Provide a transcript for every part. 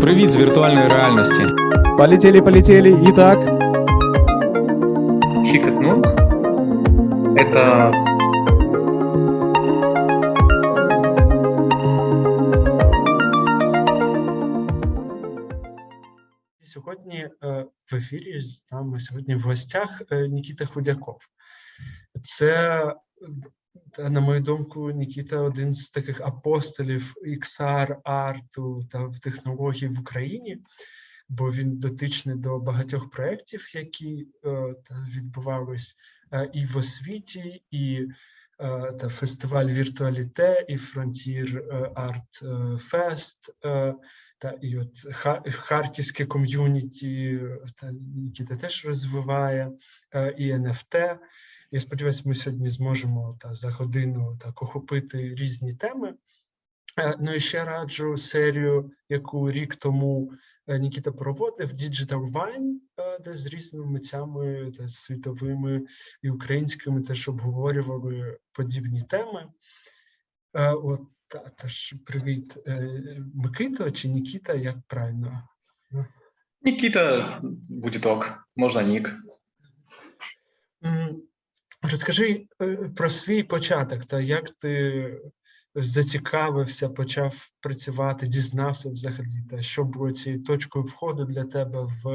Привіт з віртуальної реальності. Полетели, полетели. Итак, Хикотнул. Это Сьогодні е, в ефірі з нами сьогодні в гостях е, Нікіта Худяков. Це, е, на мою думку, Нікіта один з таких апостолів XR, арту та технологій в Україні, бо він дотичний до багатьох проєктів, які е, та відбувались е, і в освіті, і е, та фестиваль Віртуаліте, і Фронтір Арт Фест. Та і от харківське ком'юніті та Нікіта теж розвиває і NFT. Я сподіваюся, ми сьогодні зможемо та за годину так охопити різні теми. Е, Ну і ще раджу серію, яку рік тому е, Нікіта проводив Digital Wine, е, де з різними митцями та світовими і українськими теж обговорювали подібні теми. От та, тож привіт, Микита чи Нікіта, як правильно? Никита будет ок, можно ник. М, Розкажи е, про свій початок, та як ти зацікавився, почав працювати, дізнався взагалі, та що було цією точкою входу для тебе в,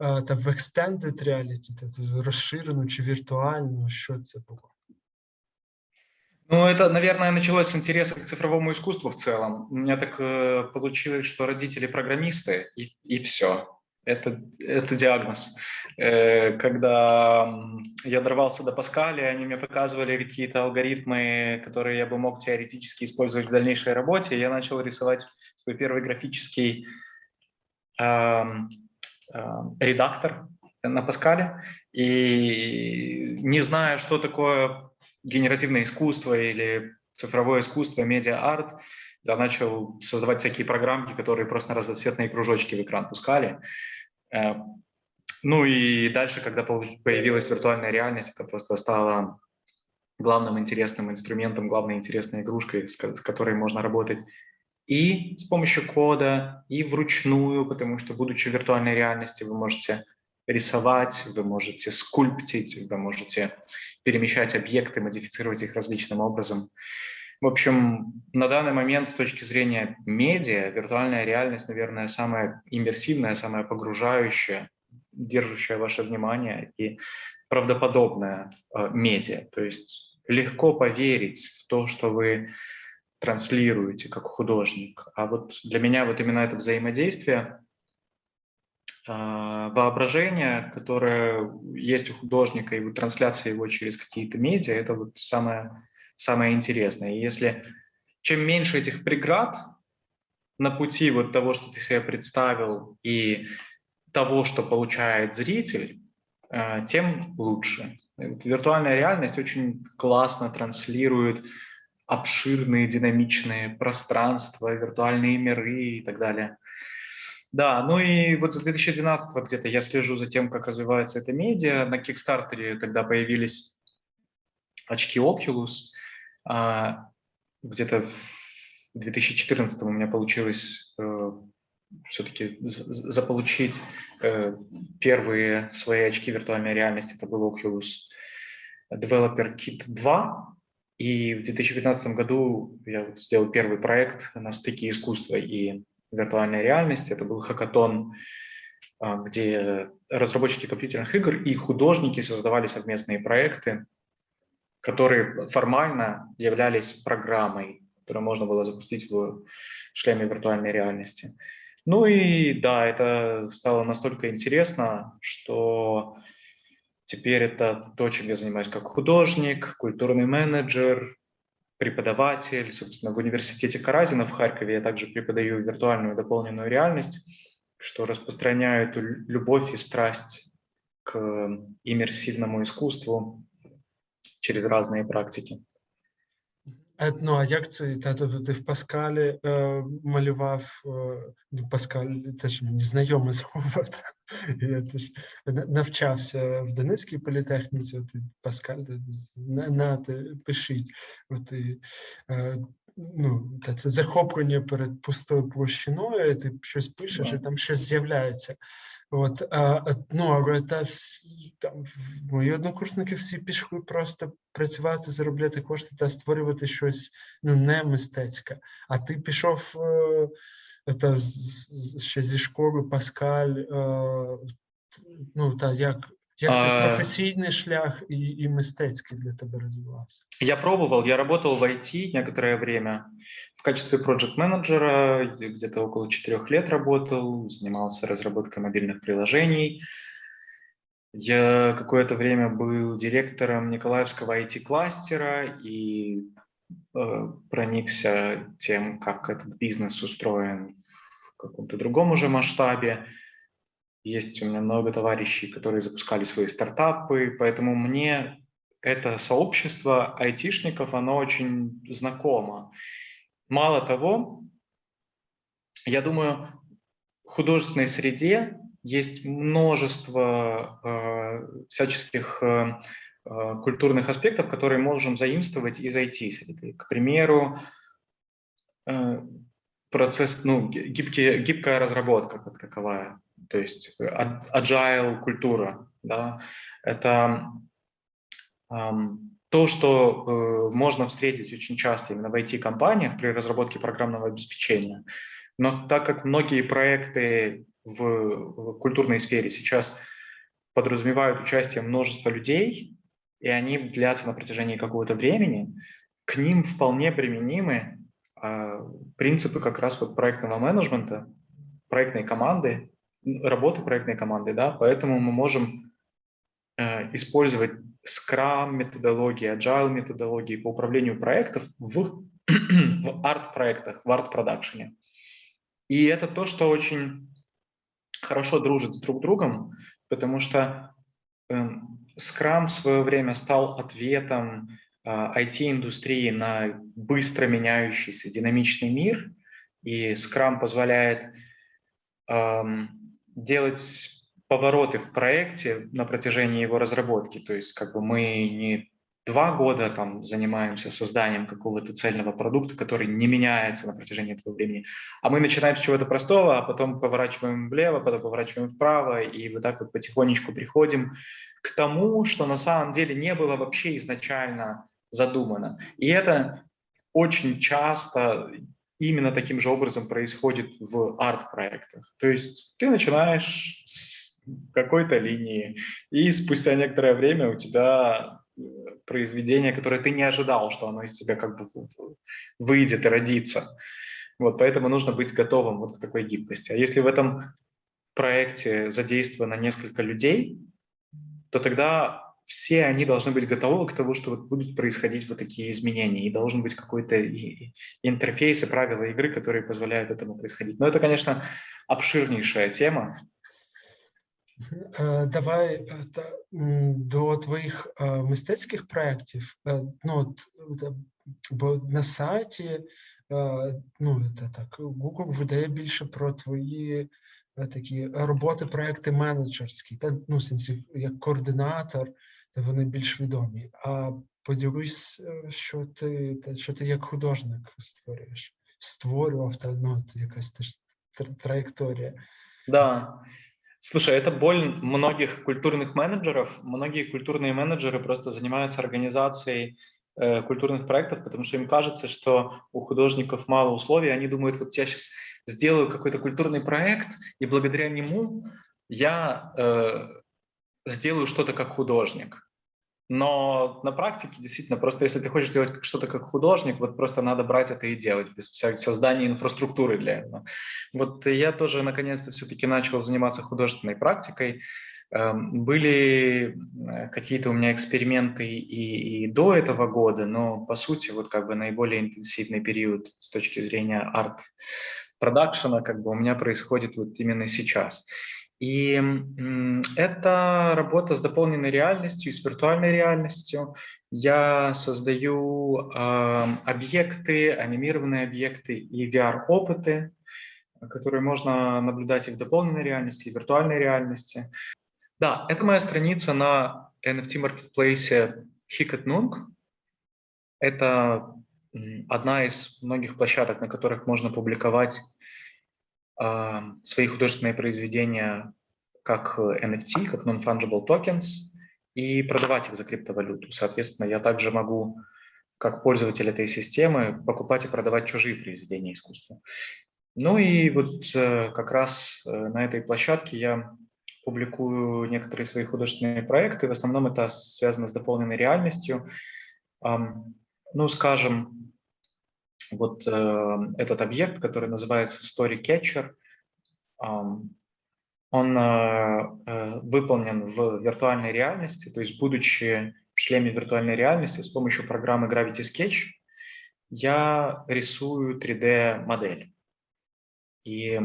е, та в extended reality, та ту розширену чи віртуальну, що це було? Ну, это, наверное, началось с интереса к цифровому искусству в целом. У меня так э, получилось, что родители программисты, и, и все. Это, это диагноз. Э, когда я дорвался до Паскаля, они мне показывали какие-то алгоритмы, которые я бы мог теоретически использовать в дальнейшей работе. Я начал рисовать свой первый графический эм, эм, редактор на Паскале. И не зная, что такое генеративное искусство или цифровое искусство, медиа-арт, я начал создавать всякие программки, которые просто на разноцветные кружочки в экран пускали. Э, Ну и дальше, когда появилась виртуальная реальность, это просто стало главным интересным инструментом, главной интересной игрушкой, с ко- с которой можно работать и с помощью кода, и вручную, потому что, будучи в виртуальной реальности, вы можете рисовать, вы можете скульптить, вы можете перемещать объекты, модифицировать их различным образом. В общем, на данный момент с точки зрения медиа, виртуальная реальность, наверное, самая иммерсивная, самая погружающая, держащая ваше внимание и правдоподобная э, медиа. То есть легко поверить в то, что вы транслируете как художник. А вот для меня вот именно это взаимодействие, а, воображение, которое есть у художника, и трансляция его через какие-то медиа, это вот самое, самое интересное. И если чем меньше этих преград на пути вот того, что ты себе представил, и того, что получает зритель, э, тем лучше. Виртуальная реальность очень классно транслирует обширные динамичные пространства, виртуальные миры и так далее. Да, ну и вот с 2012 где-то я слежу за тем, как развивается эта медиа. На Кикстартере тогда появились очки Oculus. А, Где-то в 2014 у меня получилось все-таки заполучить э, первые свои очки виртуальной реальности. Это был Oculus Developer Kit 2. И в 2015 году я вот сделал первый проект на стыке искусства и виртуальной реальности. Это был хакатон, а, где разработчики компьютерных игр и художники создавали совместные проекты, которые формально являлись программой, которую можно было запустить в шлеме виртуальной реальности. Ну и да, это стало настолько интересно, что теперь это то, чем я занимаюсь как художник, культурный менеджер, преподаватель. Собственно, в университете Каразина в Харькове я также преподаю виртуальную дополненную реальность, что распространяю эту любовь и страсть к иммерсивному искусству через разные практики. Е, Ну, а як це? Тобто ти в Паскалі е, малював, е, ну, Паскаль теж мені знайоме слово. Я теж навчався в Донецькій політехніці, от Паскаль, на, на, ти, пишіть. От, і, е, ну, та це захоплення перед пустою площиною, ти щось пишеш, і там щось з'являється. От, а, а, ну, але та всі, там, в- мої однокурсники всі пішли просто працювати, заробляти кошти та створювати щось ну, не мистецьке. А ти пішов е, та, з- з- ще зі школи Паскаль, е, ну, та як, як це А. професійний шлях і, і мистецький для тебе розвивався? Я пробовал, я работал в IT некоторое время в качестве проект-менеджера, где-то около четырех лет работал, занимался разработкой мобильных приложений. Я какое-то время был директором Николаевского IT-кластера и э, проникся тем, как этот бизнес устроен в каком-то другом уже масштабе. Есть у меня много товарищей, которые запускали свои стартапы, поэтому мне это сообщество айтишников, оно очень знакомо. Мало того, я думаю, в художественной среде есть множество э, всяческих э, э, культурных аспектов, которые можем заимствовать из IT-среды. К примеру, э, процесс, ну, ги- гибкие, гибкая разработка как таковая, то есть э, agile культура, да, это ам, то, что э, можно встретить очень часто именно в IT-компаниях при разработке программного обеспечения. Но так как многие проекты в, в культурной сфере сейчас подразумевают участие множества людей, и они длятся на протяжении какого-то времени, к ним вполне применимы а, принципы как раз вот проектного менеджмента, проектной команды, работы проектной команды, да, поэтому мы можем э, использовать Scrum методологии, Agile методологии по управлению проектов в, в арт-проектах, в арт-продакшене. И это то, что очень хорошо дружит с друг другом, потому что эм, Scrum в свое время стал ответом а, IT-индустрии на быстро меняющийся динамичный мир, и Scrum позволяет ам, делать повороты в проекте на протяжении его разработки. То есть как бы мы не два года там занимаемся созданием какого-то цельного продукта, который не меняется на протяжении этого времени, а мы начинаем с чего-то простого, а потом поворачиваем влево, потом поворачиваем вправо, и вот так вот потихонечку приходим к тому, что на самом деле не было вообще изначально задумано. И это очень часто именно таким же образом происходит в арт-проектах. То есть ты начинаешь с какой-то линии, и спустя некоторое время у тебя э, произведение, которое ты не ожидал, что оно из тебя как бы выйдет и родится. Вот, поэтому нужно быть готовым вот к такой гибкости. А если в этом проекте задействовано несколько людей, то тогда все они должны быть готовы к тому, что вот будут происходить вот такие изменения, и должен быть какой-то интерфейс и правила игры, которые позволяют этому происходить. Но это, конечно, обширнейшая тема. Е, Давай е, до твоїх е, мистецьких проєктів. Ну, бо на сайті, ну, так, Google видає більше про твої такі роботи, проекти менеджерські, та, ну, сенсі, як координатор, та вони більш відомі. А поділись, що ти, що ти як художник створюєш, створював, та, ну, якась теж тр- траєкторія. Да. Слушай, это боль многих культурных менеджеров. Многие культурные менеджеры просто занимаются организацией э, культурных проектов, потому что им кажется, что у художников мало условий. Они думают, вот я сейчас сделаю какой-то культурный проект, и благодаря нему я э, сделаю что-то как художник. Но на практике действительно просто, если ты хочешь делать что-то как художник, вот просто надо брать это и делать без всякого создания инфраструктуры для этого. Вот я тоже наконец-то все-таки начал заниматься художественной практикой. Эм, Были э, какие-то у меня эксперименты и, и до этого года, но по сути вот как бы наиболее интенсивный период с точки зрения арт-продакшена как бы у меня происходит вот именно сейчас. И это работа с дополненной реальностью, с виртуальной реальностью. Я создаю объекты, анимированные объекты и VR-опыты, которые можно наблюдать и в дополненной реальности, и в виртуальной реальности. Да, это моя страница на NFT-маркетплейсе Hikatnung. Это одна из многих площадок, на которых можно публиковать свои художественные произведения как э, NFT, как non-fungible tokens, и продавать их за криптовалюту. Соответственно, я также могу, как пользователь этой системы, покупать и продавать чужие произведения искусства. Ну и вот э, как раз э, на этой площадке я публикую некоторые свои художественные проекты. В основном это связано с дополненной реальностью. Ну, скажем, вот э, этот объект, который называется Story Catcher, он выполнен в виртуальной реальности, то есть будучи в шлеме виртуальной реальности с помощью программы Gravity Sketch, я рисую 3D-модель. И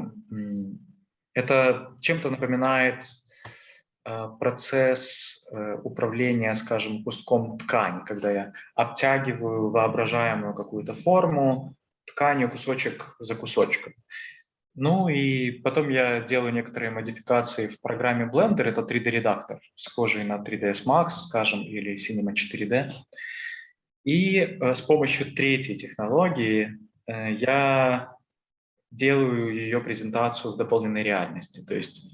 это чем-то напоминает э, процесс э, управления, скажем, куском ткани, когда я обтягиваю воображаемую какую-то форму тканью кусочек за кусочком. Ну и потом я делаю некоторые модификации в программе Blender, это 3D-редактор, схожий на 3ds Max, скажем, или Cinema 4D. И э, с помощью третьей технологии я делаю ее презентацию в дополненной реальности. То есть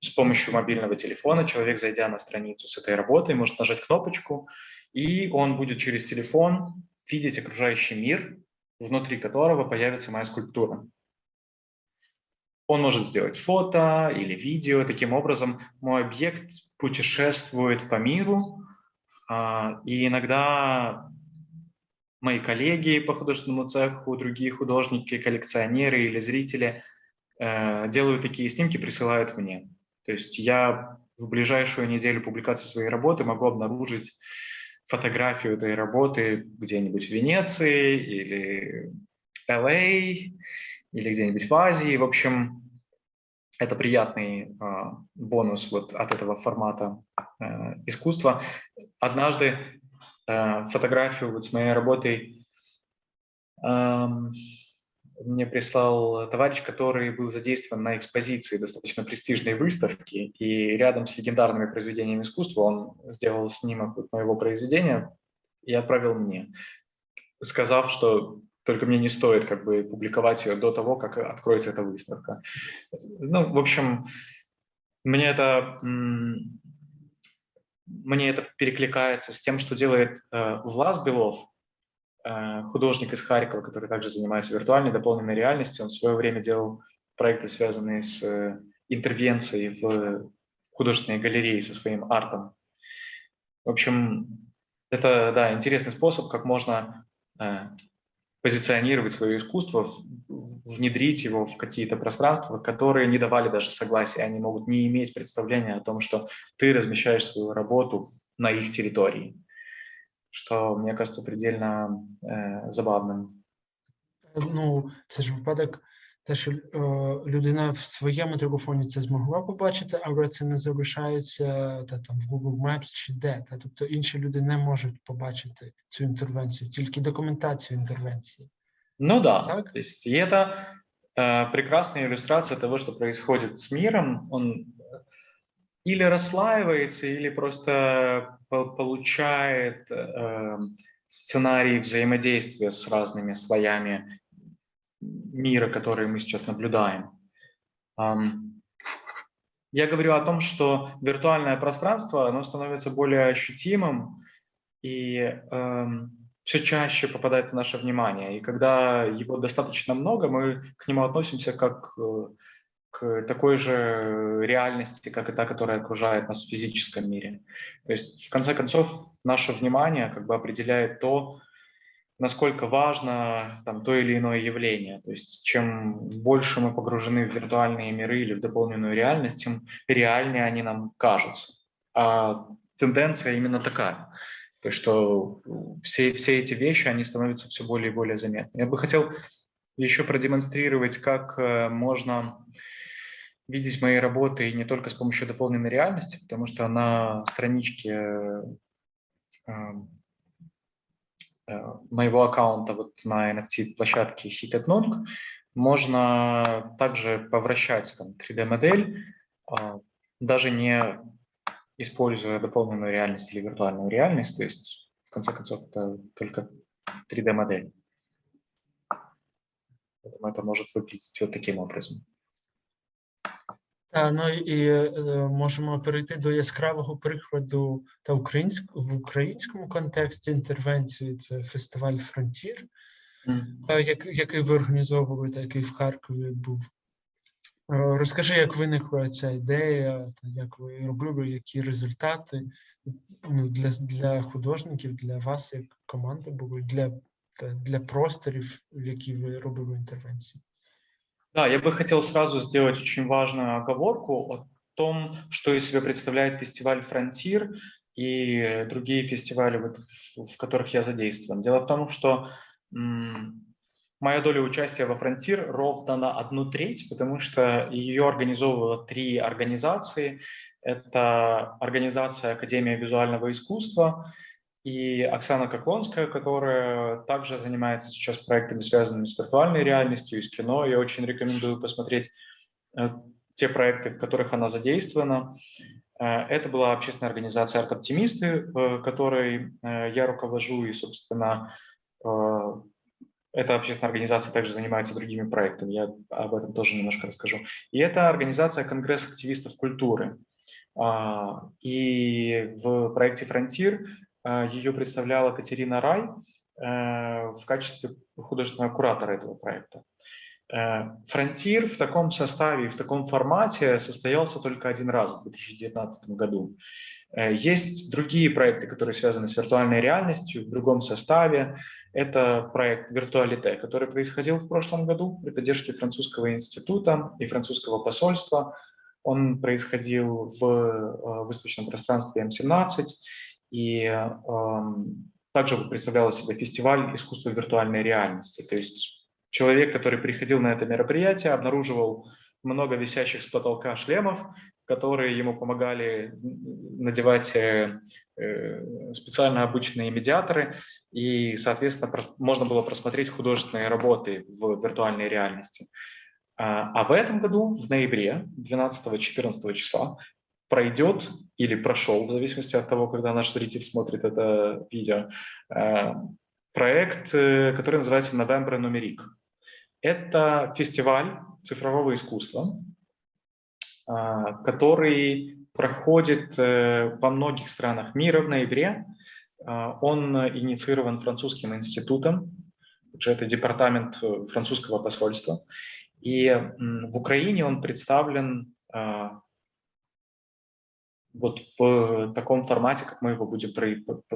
с помощью мобильного телефона человек, зайдя на страницу с этой работой, может нажать кнопочку, и он будет через телефон видеть окружающий мир, внутри которого появится моя скульптура. Он может сделать фото или видео. Таким образом, мой объект путешествует по миру, а, и иногда мои коллеги по художественному цеху, другие художники, коллекционеры или зрители э, делают такие снимки, присылают мне. То есть я в ближайшую неделю публикации своей работы могу обнаружить фотографию этой работы где-нибудь в Венеции или LA а или где-нибудь в Азии. В общем, это приятный э, бонус вот от этого формата э, искусства. Однажды Э, фотографию вот с моей работой мне прислал товарищ, который был задействован на экспозиции достаточно престижной выставки, и рядом с легендарными произведениями искусства он сделал снимок моего произведения и отправил мне, сказав, что только мне не стоит как бы публиковать ее до того, как откроется эта выставка. Ну, в общем, мне это мне это перекликается с тем, что делает э, Влас Белов, э, художник из Харькова, который также занимается виртуальной дополненной реальностью. Он в свое время делал проекты, связанные с э, интервенцией в художественной галереи со своим артом. В общем, это да, интересный способ, как можно э, позиционировать свое искусство, внедрить его в какие-то пространства, которые не давали даже согласия, они могут не иметь представления о том, что ты размещаешь свою работу на их территории, что, мне кажется, предельно э, забавным. Ну, це ж випадок, те, що е, людина в своєму телефоні це змогла побачити, але це не залишається та, там в Google Maps чи де. Та, тобто інші люди не можуть побачити цю інтервенцію, тільки документацію інтервенції. Ну да, так? то есть и это э, прекрасная иллюстрация того, что происходит с миром. Он или расслаивается, или просто получает э, сценарий взаимодействия с разными слоями мира, которые мы сейчас наблюдаем. Я говорю о том, что виртуальное пространство оно становится более ощутимым и э, все чаще попадает в наше внимание. И когда его достаточно много, мы к нему относимся как э, к такой же реальности, как и та, которая окружает нас в физическом мире. То есть, в конце концов, наше внимание как бы определяет то, насколько важно там, то или иное явление. То есть чем больше мы погружены в виртуальные миры или в дополненную реальность, тем реальнее они нам кажутся. А тенденция именно такая. То есть что все, все эти вещи, они становятся все более и более заметны. Я бы хотел еще продемонстрировать, как э, можно видеть мои работы не только с помощью дополненной реальности, потому что на страничке э, Э, моего аккаунта вот на NFT-площадке Hit можно также повращать там 3D-модель, а, даже не используя дополненную реальность или виртуальную реальность. То есть, в конце концов, это только 3D-модель. Поэтому это может выглядеть вот таким образом. Та, ну і е, можемо перейти до яскравого прикладу та українськ, в українському контексті інтервенції. Це фестиваль Фронтір, е, як, який ви організовували, та який в Харкові був. Е, Розкажи, як виникла ця ідея, та як ви робили, які результати ну, для, для художників, для вас як команди були, для, та, для просторів, в які ви робили інтервенції. Да, я бы хотел сразу сделать очень важную оговорку о том, что из себя представляет фестиваль «Frontier» и другие фестивали, в которых я задействован. Дело в том, что моя доля участия во «Frontier» ровно на одну треть, потому что ее организовывало три организации. Это организация Академия визуального искусства и Оксана Коклонская, которая также занимается сейчас проектами, связанными с виртуальной реальностью и с кино. Я очень рекомендую посмотреть э, те проекты, в которых она задействована. Э, Это была общественная организация «Арт-оптимисты», э, которой я руковожу, и, собственно, эта общественная организация также занимается другими проектами, я об этом тоже немножко расскажу. И это организация «Конгресс активистов культуры». А, И в проекте «Фронтир» ее представляла Катерина Рай э, в качестве художественного куратора этого проекта. Э, «Frontier» в таком составе и в таком формате состоялся только один раз в 2019 году. Э, Есть другие проекты, которые связаны с виртуальной реальностью в другом составе. Это проект «Virtualité», который происходил в прошлом году при поддержке французского института и французского посольства. Он происходил в э, выставочном пространстве М17 и эм, также представлял из себя фестиваль искусства виртуальной реальности. То есть человек, который приходил на это мероприятие, обнаруживал много висящих с потолка шлемов, которые ему помогали надевать э, э, специально обученные медиаторы, и, соответственно, можно было просмотреть художественные работы в виртуальной реальности. А а в этом году, в ноябре, 12-14 числа, пройдет или прошел, в зависимости от того, когда наш зритель смотрит это видео, э, проект, э, который называется «November Numeric». Это фестиваль цифрового искусства, а, который проходит э, во многих странах мира в ноябре. Он э, инициирован французским институтом, это департамент э, французского посольства. И в Украине он представлен вот в таком формате, как мы его будем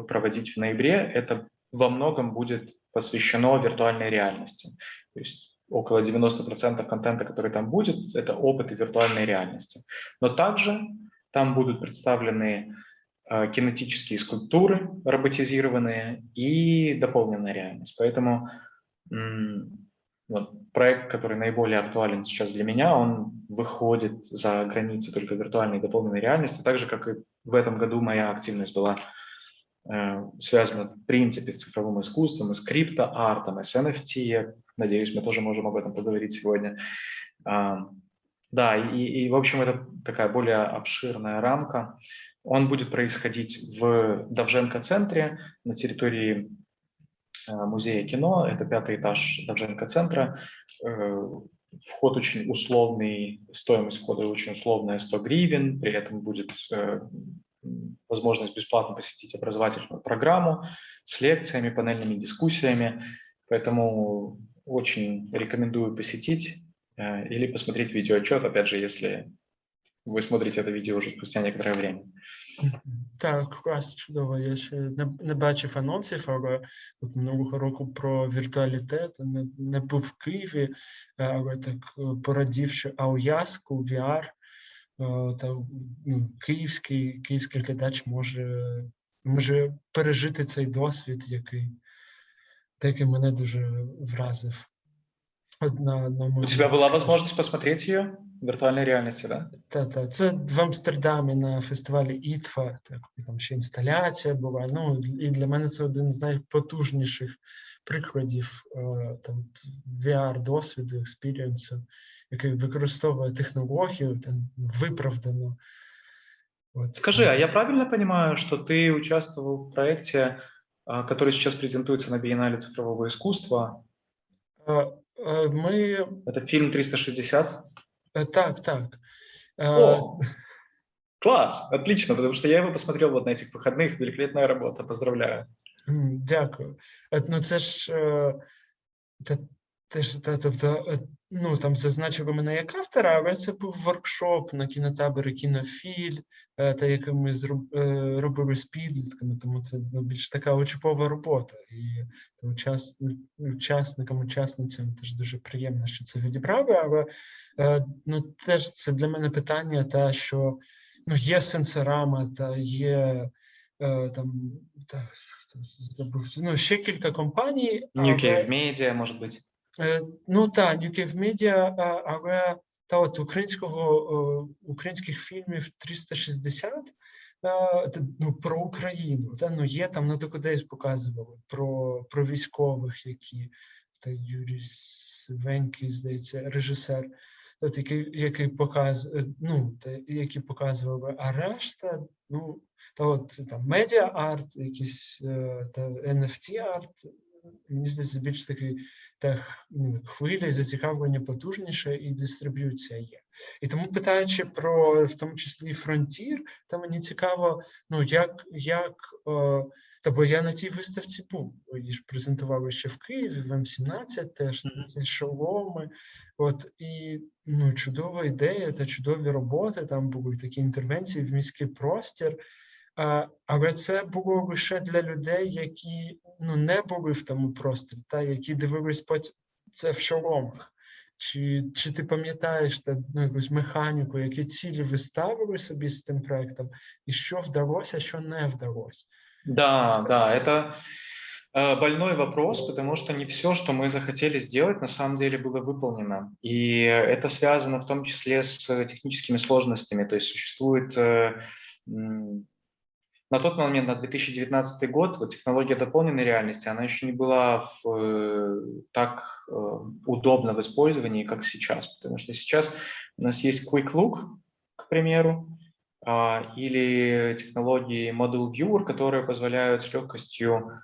проводить в ноябре. Это во многом будет посвящено виртуальной реальности. То есть около 90% контента, который там будет, это опыты виртуальной реальности. Но также там будут представлены э, кинетические скульптуры, роботизированные и дополненная реальность. Поэтому вот, проект, который наиболее актуален сейчас для меня, он выходит за границы только виртуальной и дополненной реальности, так же, как и в этом году моя активность была э, связана в принципе с цифровым искусством, с криптоартом, с NFT. Надеюсь, мы тоже можем об этом поговорить сегодня. А, Да, и, и, в общем, это такая более обширная рамка. Он будет происходить в Довженко-центре на территории музея кино. Это пятый этаж Довженко-центра. Э, Вход очень условный, стоимость входа очень условная, 100 гривен. При этом будет э, возможность бесплатно посетить образовательную программу с лекциями, панельными дискуссиями. Поэтому очень рекомендую посетить э, или посмотреть видеоотчет, опять же, если вы смотрите это видео уже спустя некоторое время. Так, клас, чудово. Я ще не, не бачив анонсів, але от минулого року про віртуалітет не, не був в Києві, е, але так е, порадівши Ауязку, VR, е, та ну, київський, київський глядач може, може пережити цей досвід, який, який мене дуже вразив. От на, У моєму тебя была скажу. возможность посмотреть ее в виртуальной реальности, да? Та, та. Це в Амстердамі на фестивалі ІТФА, так, там ще інсталяція була. Ну, і для мене це один з найпотужніших прикладів е, там, VR-досвіду, експірієнсу, який використовує технологію там, виправдано. От. Скажи, а я правильно понимаю, что ты участвовал в проекте а, который сейчас презентуется на Биеннале цифрового искусства. Е, е, Ми Это фильм 360. Е, так, так. Е, О, класс, отлично, потому что я его посмотрел вот на этих выходных. Великолепная работа, поздравляю. Дякую. Е, Ну, це ж теж, тобто, е, ну там зазначили мене як автора, але це був воркшоп на кінотаборі кінофіль, е, та який ми е, робили з підлітками, тому це ну, більш така учбова робота. І учас, учасникам, учасницям теж дуже приємно, що це відібрали. Але е, ну, теж це для мене питання, та що ну, є сенсорама, та є е, там та, ну, ще кілька компаній. New Cave Media, может быть. Е, Ну так, New Media, але та от українського е, українських фільмів 360 е, ну, про Україну. Та, ну, є там на Докудейс показували про, про військових, які та Юрій Свенький, здається, режисер, от, який, який показ, е, ну, які показували, а решта, ну, та от там медіа арт, якісь е, та NFT арт, мені здається, більш такий та ну, хвиля і зацікавлення потужніше, і дистриб'юція є. І тому питаючи про в тому числі фронтір, то мені цікаво, ну як, як е, та бо я на тій виставці був, її ж презентували ще в Києві, в М17 теж ці шоломи. От і ну, чудова ідея та чудові роботи. Там були такі інтервенції в міський простір. А, але це було лише для людей, які ну, не були в тому просторі, та які дивились потім це в шоломах. Чи, чи ти пам'ятаєш та, ну, якусь механіку, які цілі ви ставили собі з тим проектом, і що вдалося, що не вдалося? Да, да, это э, больной вопрос, потому что не все, что мы захотели сделать, на самом деле было выполнено. И это связано в том числе с техническими сложностями. То есть существует э, м, на тот момент, на 2019 год, вот технология дополненной реальности, она еще не была в, э, так э, удобна в использовании, как сейчас. Потому что сейчас у нас есть Quick Look, к примеру, а, или технологии Model Viewer, которые позволяют с легкостью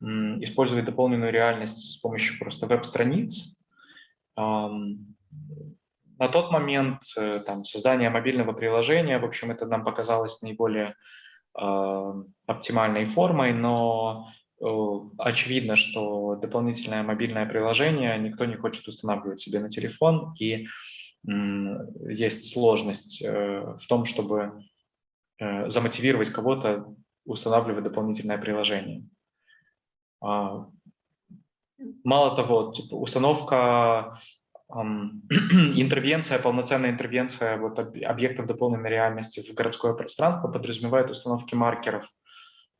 использовать дополненную реальность с помощью просто веб-страниц. На тот момент э, там, создание мобильного приложения, в общем, это нам показалось наиболее оптимальной формой, но э, очевидно, что дополнительное мобильное приложение никто не хочет устанавливать себе на телефон, и есть сложность э, в том, чтобы э, замотивировать кого-то устанавливать дополнительное приложение. А, Мало того, типа, установка, интервенция, полноценная интервенция вот об- объектов дополненной реальности в городское пространство подразумевает установки маркеров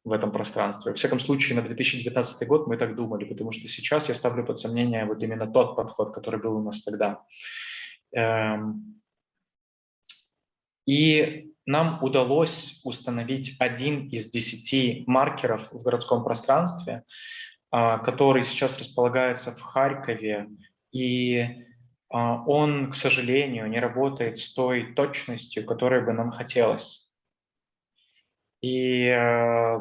в этом пространстве. Во всяком случае, на 2019 год мы так думали, потому что сейчас я ставлю под сомнение вот именно тот подход, который был у нас тогда. Эм, И нам удалось установить один из десяти маркеров в городском пространстве, а, который сейчас располагается в Харькове, и он, к сожалению, не работает с той точностью, которой бы нам хотелось. И э,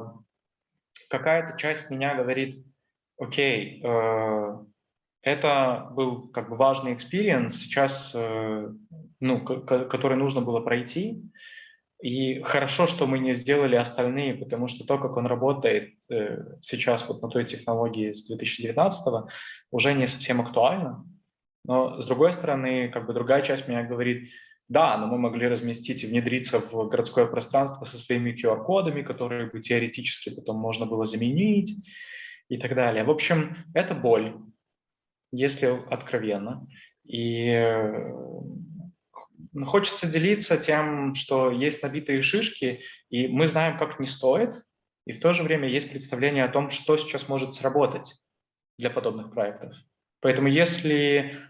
какая-то часть меня говорит, окей, э, это был как бы важный experience, сейчас, э, ну, ко- ко- который нужно было пройти, и хорошо, что мы не сделали остальные, потому что то, как он работает сейчас вот на той технологии с 2019 уже не совсем актуально. Но с другой стороны, как бы другая часть меня говорит, да, но мы могли разместить и внедриться в городское пространство со своими QR-кодами, которые бы теоретически потом можно было заменить и так далее. В общем, это боль, если откровенно. И э, хочется делиться тем, что есть набитые шишки, и мы знаем, как не стоит, и в то же время есть представление о том, что сейчас может сработать для подобных проектов. Поэтому если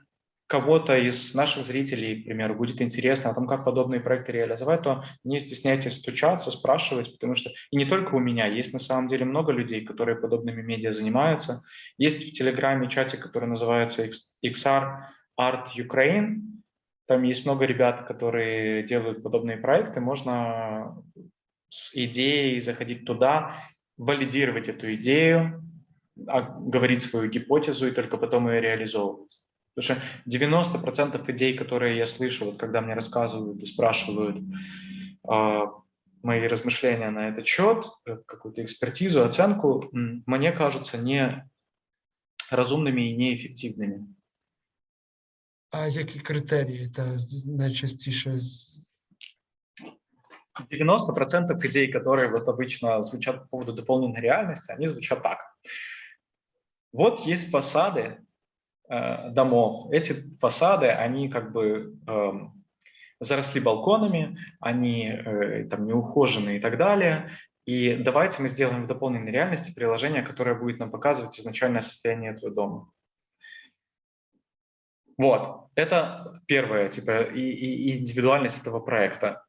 кого-то из наших зрителей, к примеру, будет интересно о том, как подобные проекты реализовать, то не стесняйтесь стучаться, спрашивать, потому что и не только у меня, есть на самом деле много людей, которые подобными медиа занимаются. Есть в Телеграме чатик, который называется XR Art Ukraine, там есть много ребят, которые делают подобные проекты. Можно с идеей заходить туда. валидировать эту идею, а, говорить свою гипотезу и только потом ее реализовывать. Потому что 90% идей, которые я слышу, вот когда мне рассказывают и спрашивают э, мои размышления на этот счет, э, какую-то экспертизу, оценку, мне кажутся не разумными и неэффективными. А які критерії та найчастіше 90% идей, которые вот обычно звучат по поводу дополненной реальности, они звучат так. Вот есть фасады э, домов. Эти фасады, они как бы э, заросли балконами, они э, там неухоженные и так далее. И давайте мы сделаем в дополненной реальности приложение, которое будет нам показывать изначальное состояние этого дома. Вот, это первое, типа, и, и индивидуальность этого проекта.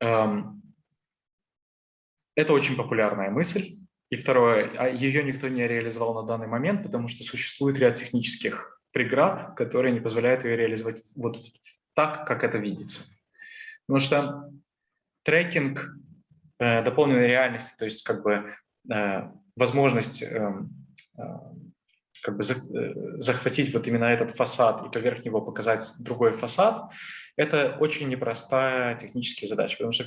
Эм, это очень популярная мысль. И второе, а ее никто не реализовал на данный момент, потому что существует ряд технических преград, которые не позволяют ее реализовать вот так, как это видится. Потому что трекинг э, дополненной реальности, то есть как бы э, возможность э, э, как бы э, захватить вот именно этот фасад и поверх него показать другой фасад, это очень непростая техническая задача, потому что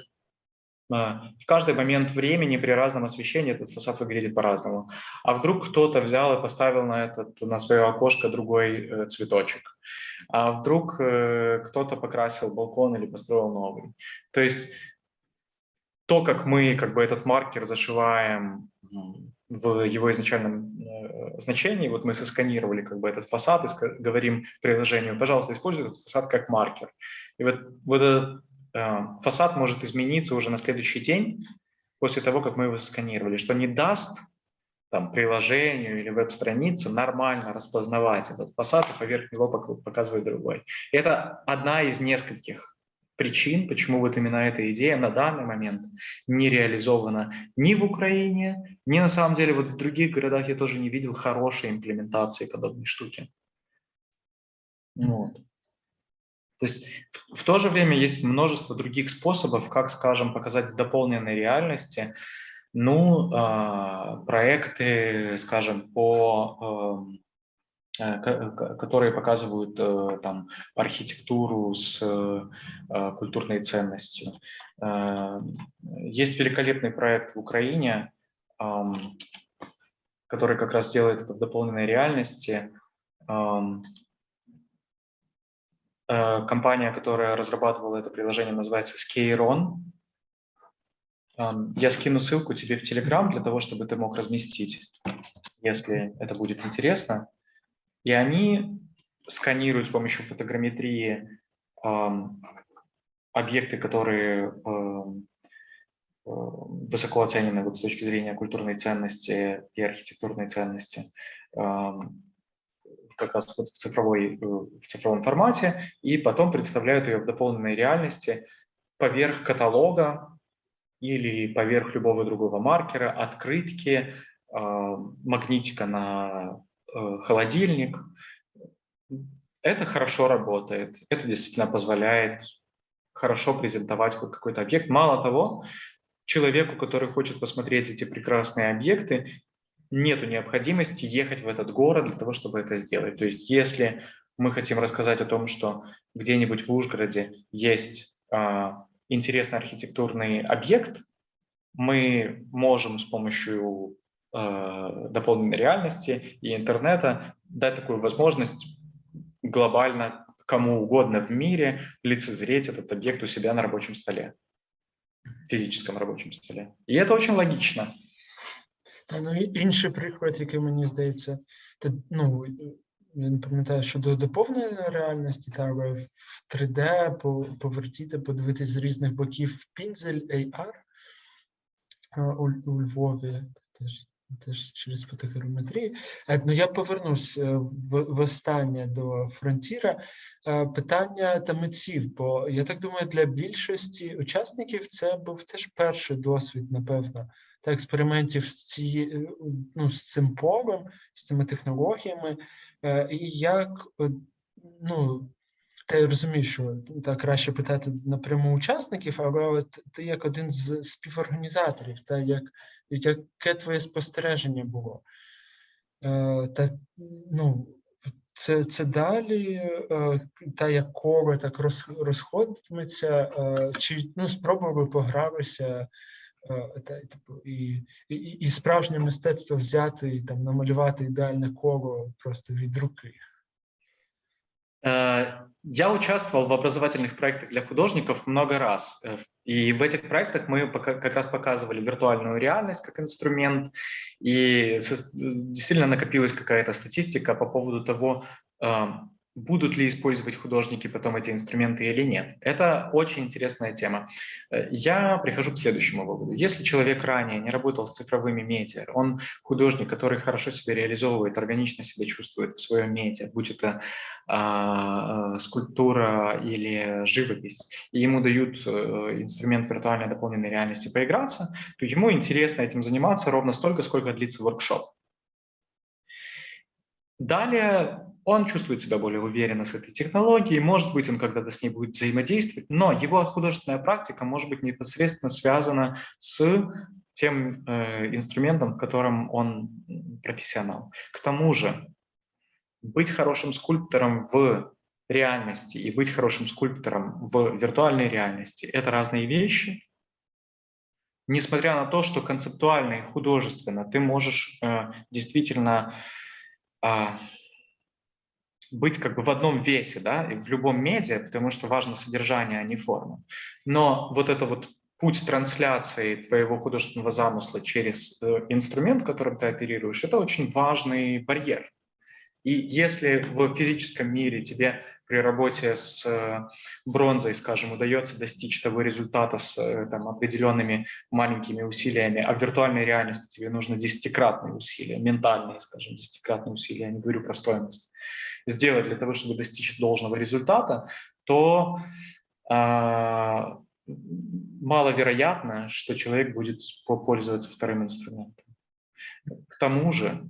в каждый момент времени при разном освещении этот фасад выглядит по-разному. А вдруг кто-то взял и поставил на, этот, на свое окошко другой э, цветочек? А вдруг э, кто-то покрасил балкон или построил новый? То есть то, как мы как бы этот маркер зашиваем в его изначальном э, значении, вот мы сосканировали как бы этот фасад и говорим приложению, пожалуйста, используй этот фасад как маркер. И вот, вот этот фасад может измениться уже на следующий день после того, как мы его сканировали, что не даст там, приложению или веб-странице нормально распознавать этот фасад и поверх него показывать другой. Это одна из нескольких причин, почему вот именно эта идея на данный момент не реализована ни в Украине, ни на самом деле вот в других городах я тоже не видел хорошей имплементации подобной штуки. Вот. То есть в, в то же время есть множество других способов, как, скажем, показать в дополненной реальности, ну, э, проекты, скажем, по э, которые показывают э, там архитектуру с э, культурной ценностью. Э, есть великолепный проект в Украине, э, который как раз делает это в дополненной реальности. Э, компания, которая разрабатывала это приложение, называется Skeiron. Я скину ссылку тебе в Telegram для того, чтобы ты мог разместить, если это будет интересно. И они сканируют с помощью фотограмметрии объекты, которые э, высоко оценены вот с точки зрения культурной ценности и архитектурной ценности как раз вот в, цифровой, э, в цифровом формате, и потом представляют ее в дополненной реальности поверх каталога или поверх любого другого маркера, открытки, а, магнитика на э, холодильник. Это хорошо работает, это действительно позволяет хорошо презентовать какой-то объект. Мало того, человеку, который хочет посмотреть эти прекрасные объекты, нет необходимости ехать в этот город для того, чтобы это сделать. То есть если мы хотим рассказать о том, что где-нибудь в Ужгороде есть а, интересный архитектурный объект, мы можем с помощью э, дополненной реальности и интернета дать такую возможность глобально кому угодно в мире лицезреть этот объект у себя на рабочем столе, физическом рабочем столе. И это очень логично. Та ну інший приклад, який мені здається, та ну не пам'ятаю щодо доповненої реальності, та в 3D повертіти, подивитись з різних боків пінзель AR у, у Львові теж. Теж через фотограметрію. Ну, я повернусь е, в, в останнє до фронтіра. Е, питання та митців, бо я так думаю, для більшості учасників це був теж перший досвід, напевно, та експериментів з ці, е, ну, з цим полем, з цими технологіями, і як ну, Та я розумію, що та краще питати напряму учасників, але от ти як один з співорганізаторів, та як, яке твоє спостереження було? Е, Та ну, це, це далі е, та як коло так роз, розходитиметься, е, чи ну, спробували погратися е, та, типу, і, і, і справжнє мистецтво взяти і там намалювати ідеальне коло просто від руки. Э, Я участвовал в образовательных проектах для художников много раз. Э, И в этих проектах мы пока- как раз показывали виртуальную реальность как инструмент. И со- действительно накопилась какая-то статистика по поводу того, э, будут ли использовать художники потом эти инструменты или нет. Это очень интересная тема. Э, Я прихожу к следующему выводу. Если человек ранее не работал с цифровыми медиа, он художник, который хорошо себя реализовывает, органично себя чувствует в своем медиа, будь это а, скульптура или живопись, и ему дают э, инструмент виртуальной дополненной реальности поиграться, то ему интересно этим заниматься ровно столько, сколько длится воркшоп. Далее он чувствует себя более уверенно с этой технологией, может быть, он когда-то с ней будет взаимодействовать, но его художественная практика может быть непосредственно связана с тем э, инструментом, в котором он профессионал. К тому же, быть хорошим скульптором в реальности и быть хорошим скульптором в виртуальной реальности – это разные вещи. Несмотря на то, что концептуально и художественно ты можешь э, действительно а, быть как бы в одном весе, да, и в любом медиа, потому что важно содержание, а не форма. Но вот это вот путь трансляции твоего художественного замысла через э, инструмент, которым ты оперируешь, это очень важный барьер. И если в физическом мире тебе при работе с э, бронзой, скажем, удается достичь того результата с э, там, определенными маленькими усилиями, а в виртуальной реальности тебе нужно десятикратные усилия, ментальные, скажем, десятикратные усилия, я не говорю про стоимость, сделать для того, чтобы достичь должного результата, то а, маловероятно, что человек будет по- пользоваться вторым инструментом. К тому же,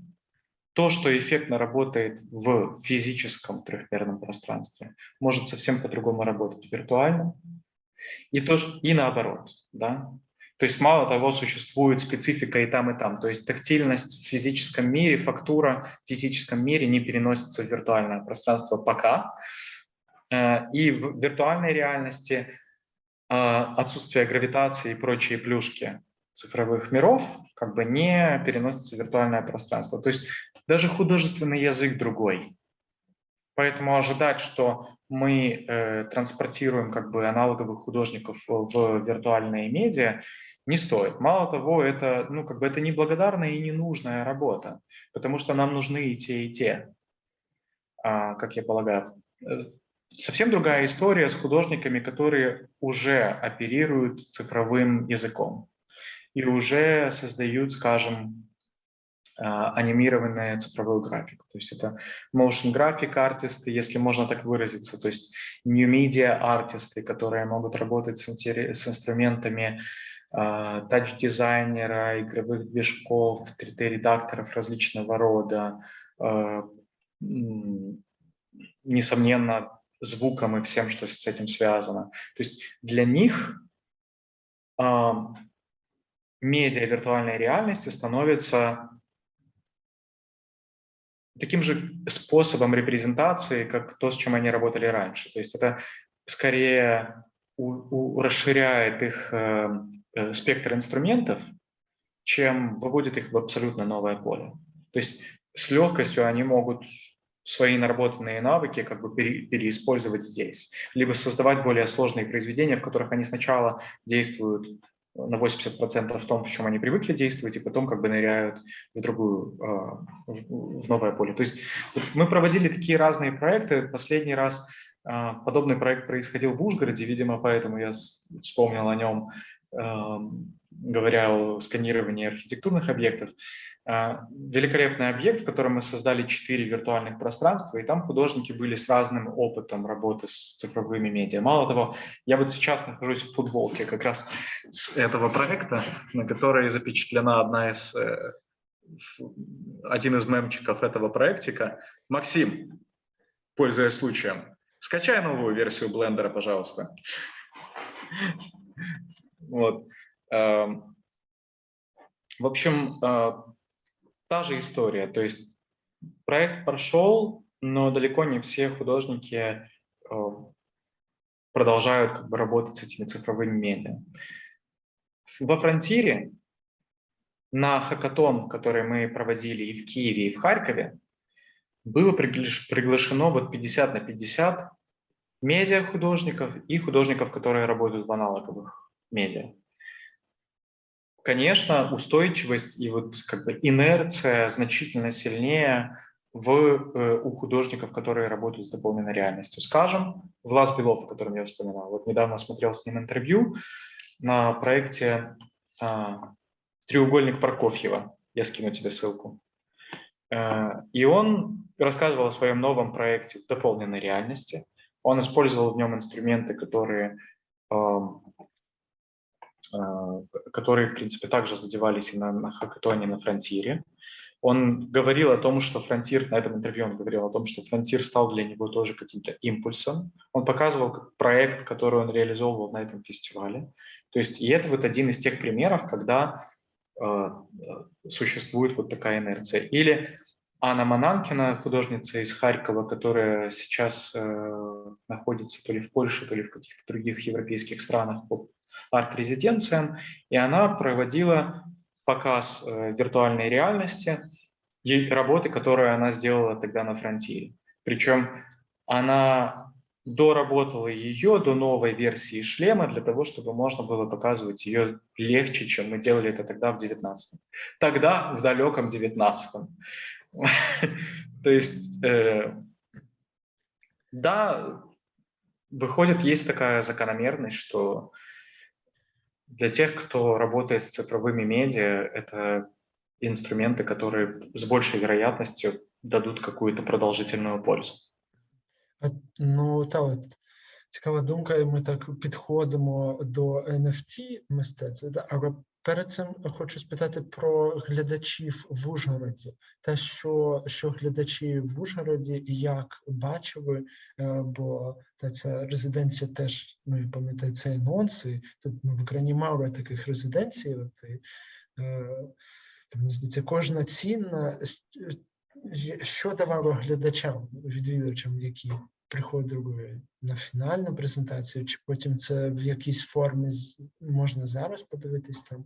то, что эффектно работает в физическом трехмерном пространстве, может совсем по-другому работать в виртуальном. И, то, и наоборот. Да? То есть мало того, существует специфика и там, и там. То есть тактильность в физическом мире, фактура в физическом мире не переносится в виртуальное пространство пока. Э, И в виртуальной реальности а, отсутствие гравитации и прочие плюшки цифровых миров как бы не переносятся в виртуальное пространство. То есть даже художественный язык другой. Поэтому ожидать, что мы э, транспортируем как бы аналоговых художников в, в виртуальные медиа, не стоит. Мало того, это, ну, как бы это неблагодарная и ненужная работа, потому что нам нужны и те, и те, а, как я полагаю. Э, Совсем другая история с художниками, которые уже оперируют цифровым языком и уже создают, скажем, а, анимированную цифровую графику. То есть это motion graphic артисты, если можно так выразиться, то есть new media артисты, которые могут работать с, с инструментами тач-дизайнера, игровых движков, 3D-редакторов различного рода, а, несомненно, звуком и всем, что с этим связано. То есть для них а, медиа виртуальной реальности становится таким же способом репрезентации, как то, с чем они работали раньше. То есть это скорее у- у- расширяет их э, э, спектр инструментов, чем выводит их в абсолютно новое поле. То есть с легкостью они могут свои наработанные навыки как бы пере- переиспользовать здесь, либо создавать более сложные произведения, в которых они сначала действуют на 80% в том, в чем они привыкли действовать, и потом как бы ныряют в другую, а, в новое поле. То есть мы проводили такие разные проекты. Последний раз а, подобный проект происходил в Ужгороде, видимо, поэтому я вспомнил о нем, эм, говоря о сканировании архитектурных объектов. А, Великолепный объект, в котором мы создали четыре виртуальных пространства, и там художники были с разным опытом работы с цифровыми медиа. Мало того, я вот сейчас нахожусь в футболке как раз с этого проекта, на которой запечатлена одна из, э, один из мемчиков этого проектика. Максим, пользуясь случаем, Скачай новую версию блендера, пожалуйста. Вот. Эм, в общем, э, та же история. То есть проект прошел, но далеко не все художники э, продолжают как бы, работать с этими цифровыми медиа. Во фронтире на хакатон, который мы проводили и в Киеве, и в Харькове, было приглашено вот 50 на 50 медиа художников и художников, которые работают в аналоговых медиа. Конечно, устойчивость и вот как бы инерция значительно сильнее в, э, у художников, которые работают с дополненной реальностью. Скажем, Влас Белов, о котором я вспоминал. Вот недавно смотрел с ним интервью на проекте а, «Треугольник Прокофьева». Я скину тебе ссылку. Э, и он рассказывал о своем новом проекте в дополненной реальности. Он использовал в нем инструменты, которые, эм, э, которые в принципе, также задевались и на, на хакатоне, на фронтире. Он говорил о том, что фронтир, на этом интервью он говорил о том, что фронтир стал для него тоже каким-то импульсом. Он показывал проект, который он реализовывал на этом фестивале. То есть и это вот один из тех примеров, когда э, существует вот такая инерция. Или Анна Мананкина, художница из Харькова, которая сейчас э, находится то ли в Польше, то ли в каких-то других европейских странах по арт-резиденциям, и она проводила показ э, виртуальной реальности работы, которую она сделала тогда на фронтире. Причем она доработала ее до новой версии шлема для того, чтобы можно было показывать ее легче, чем мы делали это тогда в 19 Тогда, в далеком 19 То есть, э, да, выходит, есть такая закономерность, что для тех, кто работает с цифровыми медиа, это инструменты, которые с большей вероятностью дадут какую-то продолжительную пользу. Ну, та от цікава думка, і ми так підходимо до NFT мистецтва. Перед цим хочу спитати про глядачів в Ужгороді. Те, що що глядачі в Ужгороді як бачили, е, бо та ця резиденція теж ну, пам'ятаю, це анонси. Тут ну, в Україні мало таких резиденцій. От, і, е, мені здається, кожна цінна, що давало глядачам, відвідувачам, які приходили на фінальну презентацію, чи потім це в якійсь формі можна зараз подивитись там?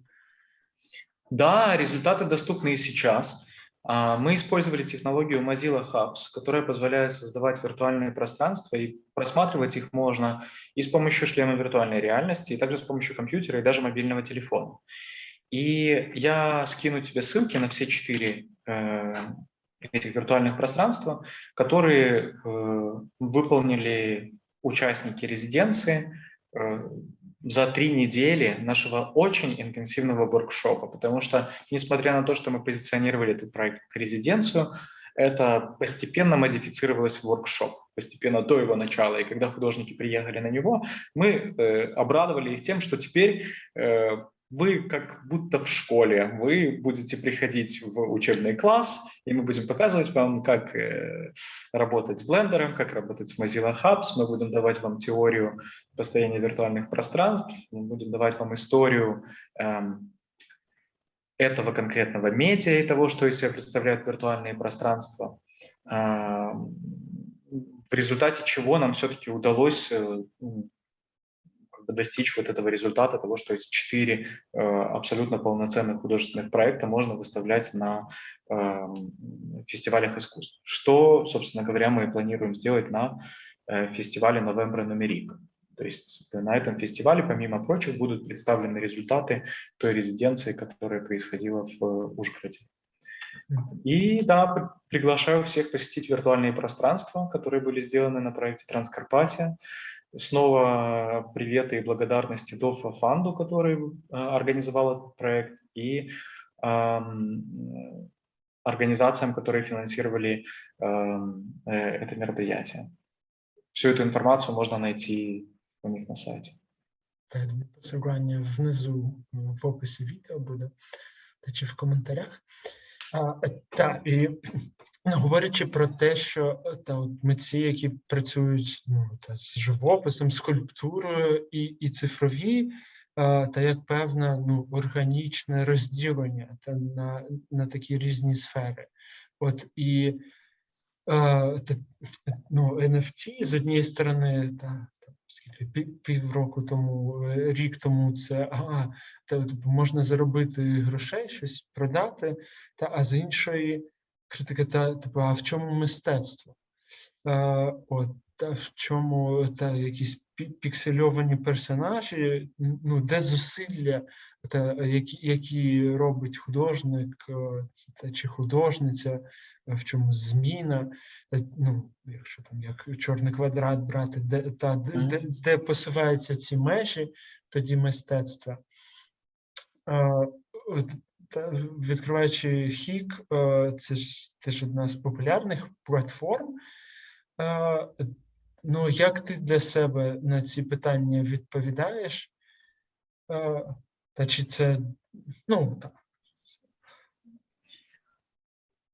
Да, результаты доступны и сейчас. А, мы использовали технологию Mozilla Hubs, которая позволяет создавать виртуальные пространства, и просматривать их можно и с помощью шлема виртуальной реальности, и также с помощью компьютера и даже мобильного телефона. И я скину тебе ссылки на все четыре э, этих виртуальных пространства, которые э, выполнили участники резиденции э, за три недели нашего очень интенсивного воркшопа, потому что, несмотря на то, что мы позиционировали этот проект как резиденцию, это постепенно модифицировалось в воркшоп, постепенно до его начала. И когда художники приехали на него, мы э, обрадовали их тем, что теперь э, вы как будто в школе, вы будете приходить в учебный класс, и мы будем показывать вам, как э, работать с блендером, как работать с Mozilla Hubs, мы будем давать вам теорию построения виртуальных пространств, мы будем давать вам историю э, этого конкретного медиа и того, что из себя представляют виртуальные пространства, э, в результате чего нам все-таки удалось э, достичь вот этого результата, того, что эти четыре э, абсолютно полноценных художественных проекта можно выставлять на э, фестивалях искусств. Что, собственно говоря, мы планируем сделать на э, фестивале «Новембра Нумерик». То есть на этом фестивале, помимо прочих, будут представлены результаты той резиденции, которая происходила в Ужгороде. И да, приглашаю всех посетить виртуальные пространства, которые были сделаны на проекте «Транскарпатия». Снова привет и благодарности Дофа Фанду, который э, организовал этот проект, и э, организациям, которые финансировали эм, э, это мероприятие. Всю эту информацию можно найти у них на сайте. Посилання внизу в описі відео буде, та чи в коментарях. А, та, і ну, говорячи про те, що та, от митці, які працюють ну, та, з живописом, скульптурою і, і цифрові, а, та як певне ну, органічне розділення та, на, на такі різні сфери. От і ну, NFT з однієї сторони, та, скільки півроку тому, е, рік тому це ага, та, типу, можна заробити грошей, щось продати, та, а з іншої критика, та, типу, а в чому мистецтво? Е, от, та в чому та якісь піксельовані персонажі, ну, де зусилля, та, які, які робить художник е, та, чи художниця, е, в чому зміна, е, ну, якщо там як чорний квадрат брати, де, та, де, де, де посуваються ці межі тоді мистецтва. Та, відкриваючи хік, це ж теж одна з популярних платформ. Е, Ну, як ти для себе на ці питання відповідаєш? Е, Та чи це ну так.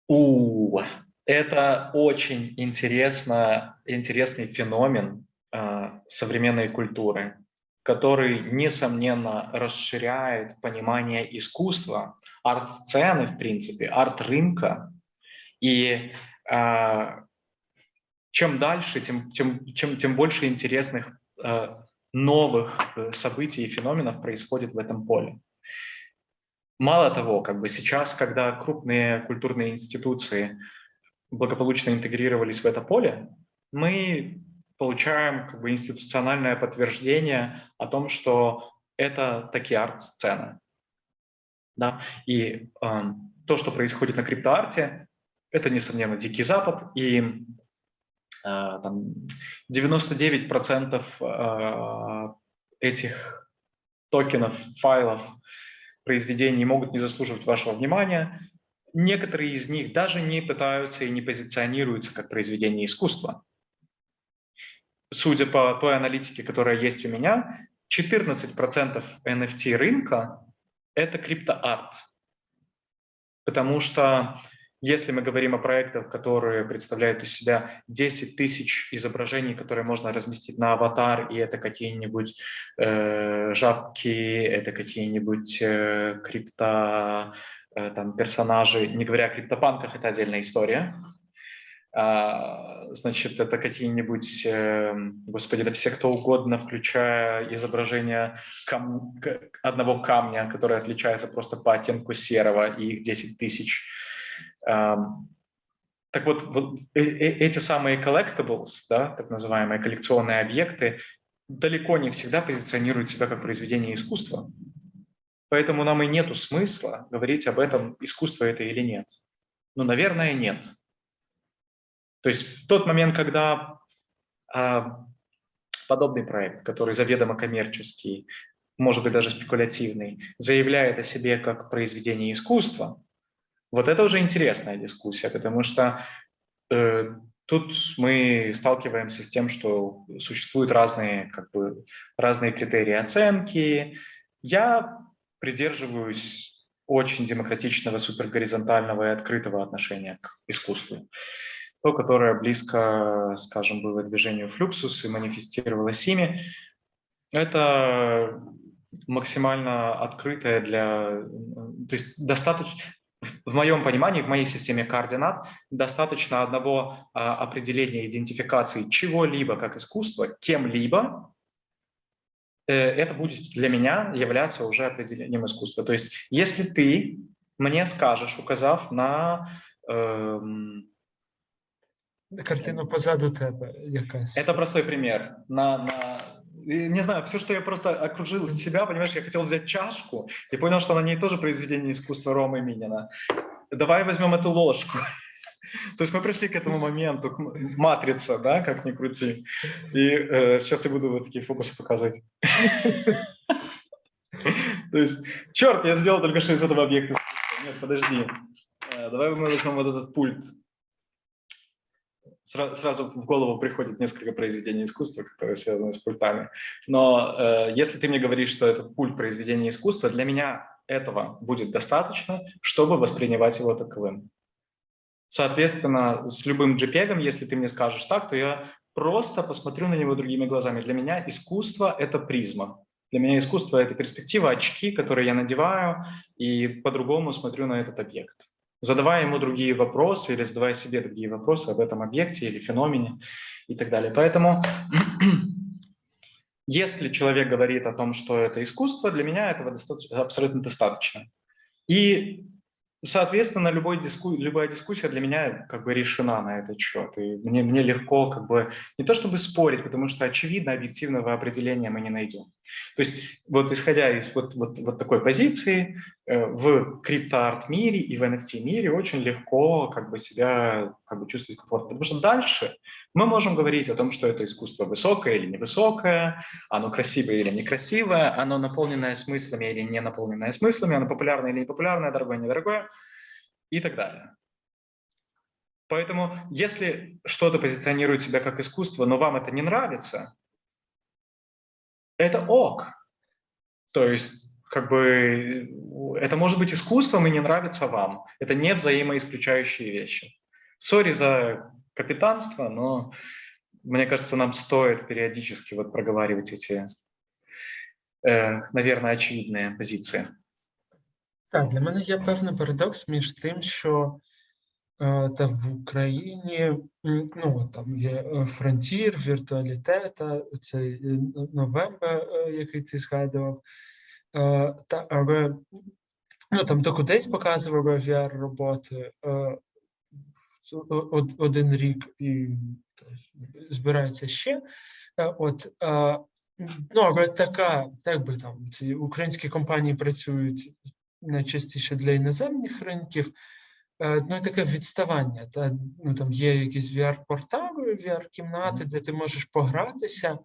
У, это очень интересно, интересный феномен а, современной культуры, который, несомненно, расширяет понимание искусства, арт-сцены, в принципе, арт-рынка. И а, чем дальше, тем, тем, чем, тем больше интересных а, новых э, событий и феноменов происходит в этом поле. Мало того, как бы сейчас, когда крупные культурные институции благополучно интегрировались в это поле, мы получаем как бы институциональное подтверждение о том, что это такие арт-сцены. Да? И эм, то, что происходит на криптоарте, это, несомненно, Дикий Запад, и э, там 99% э, этих токенов, файлов, произведений могут не заслуживать вашего внимания. Некоторые из них даже не пытаются и не позиционируются как произведения искусства. Судя по той аналитике, которая есть у меня, 14% NFT рынка – это криптоарт. Потому что если мы говорим о проектах, которые представляют из себя 10 тысяч изображений, которые можно разместить на аватар, и это какие-нибудь э, жабки, это какие-нибудь э, крипто э, там, персонажи, не говоря о криптопанках, это отдельная история. А, значит, это какие-нибудь, э, господи, да все кто угодно, включая изображение кам- одного камня, который отличается просто по оттенку серого, и их 10 тысяч. Так вот, вот э- э- эти самые collectibles, да, так называемые коллекционные объекты, далеко не всегда позиционируют себя как произведение искусства. Поэтому нам и нету смысла говорить об этом, искусство это или нет. Ну, наверное, нет. То есть в тот момент, когда а, подобный проект, который заведомо коммерческий, может быть даже спекулятивный, заявляет о себе как произведение искусства, вот это уже интересная дискуссия, потому что э, тут мы сталкиваемся с тем, что существуют разные, как бы, разные критерии оценки. Я придерживаюсь очень демократичного, супергоризонтального и открытого отношения к искусству. То, которое близко, скажем, было движению Флюксус и манифестировалось ими, это максимально открытое для... То есть достаточно... В моем понимании, в моей системе координат, достаточно одного а, определения идентификации чего-либо как искусство кем-либо, э, это будет для меня являться уже определением искусства. То есть если ты мне скажешь, указав на... эм, Картина позаду тебе якась. это простой пример. На, на, не знаю, все, что я просто окружил себя, понимаешь, я хотел взять чашку и понял, что на ней тоже произведение искусства Ромы Минина. Давай возьмем эту ложку. То есть мы пришли к этому моменту, к матрица, да, как ни крути. И э, сейчас я буду вот такие фокусы показывать. То есть, черт, я сделал только что из этого объекта. Нет, подожди. Э, Давай мы возьмем вот этот пульт. Сра- сразу в голову приходит несколько произведений искусства, которые связаны с пультами. Но э, если ты мне говоришь, что это пульт произведения искусства, для меня этого будет достаточно, чтобы воспринимать его таковым. Соответственно, с любым JPEG, если ты мне скажешь так, то я просто посмотрю на него другими глазами. Для меня искусство — это призма. Для меня искусство — это перспектива, очки, которые я надеваю, и по-другому смотрю на этот объект. Задавая ему другие вопросы или задавая себе другие вопросы об этом объекте или феномене и так далее. Поэтому если человек говорит о том, что это искусство, для меня этого достаточно, абсолютно достаточно. И Соответственно, любой диску, любая дискуссия для меня как бы решена на этот счет. И мне, мне легко как бы не то чтобы спорить, потому что очевидно объективного определения мы не найдем. То есть вот исходя из вот, вот, вот такой позиции, э, в криптоарт мире и в NFT мире очень легко как бы себя как бы чувствовать комфортно. Потому что дальше мы можем говорить о том, что это искусство высокое или невысокое, оно красивое или некрасивое, оно наполненное смыслами или не наполненное смыслами, оно популярное или непопулярное, дорогое, недорогое и так далее. Поэтому если что-то позиционирует себя как искусство, но вам это не нравится, это ок. То есть как бы это может быть искусством и не нравится вам. Это не взаимоисключающие вещи. Сори за капитанство, но мне кажется, нам стоит периодически вот проговаривать эти, э, наверное, очевидные позиции. Так, для мене є певний парадокс між тим, що е, та в Україні ну, там є е, фронтір, віртуалітета, цей е, новембер, який ти згадував. Та, але ну, там то кудись показували VR-роботи один рік і збирається ще. От, ну, але така, так би там, ці українські компанії працюють найчастіше для іноземних ринків, ну і таке відставання. Та, ну, Там є якісь VR-портали, VR-кімнати, де ти можеш погратися,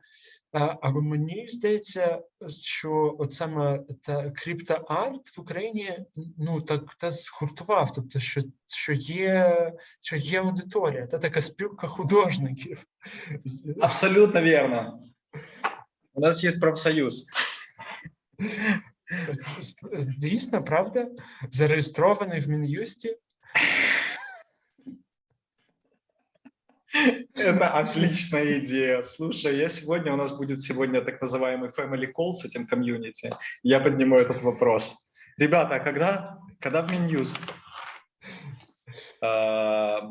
але мені здається, що от саме та криптоарт в Україні ну так та згуртував, тобто, що що є що є аудиторія, та така спілка художників. Абсолютно вірно. У нас є профсоюз. Дійсно, правда? Зареєстрований в Мін'юсті. Это отличная идея. Слушай, я сегодня, у нас будет сегодня так называемый family call с этим комьюнити. Я подниму этот вопрос. Ребята, а когда, когда в Минюст? А,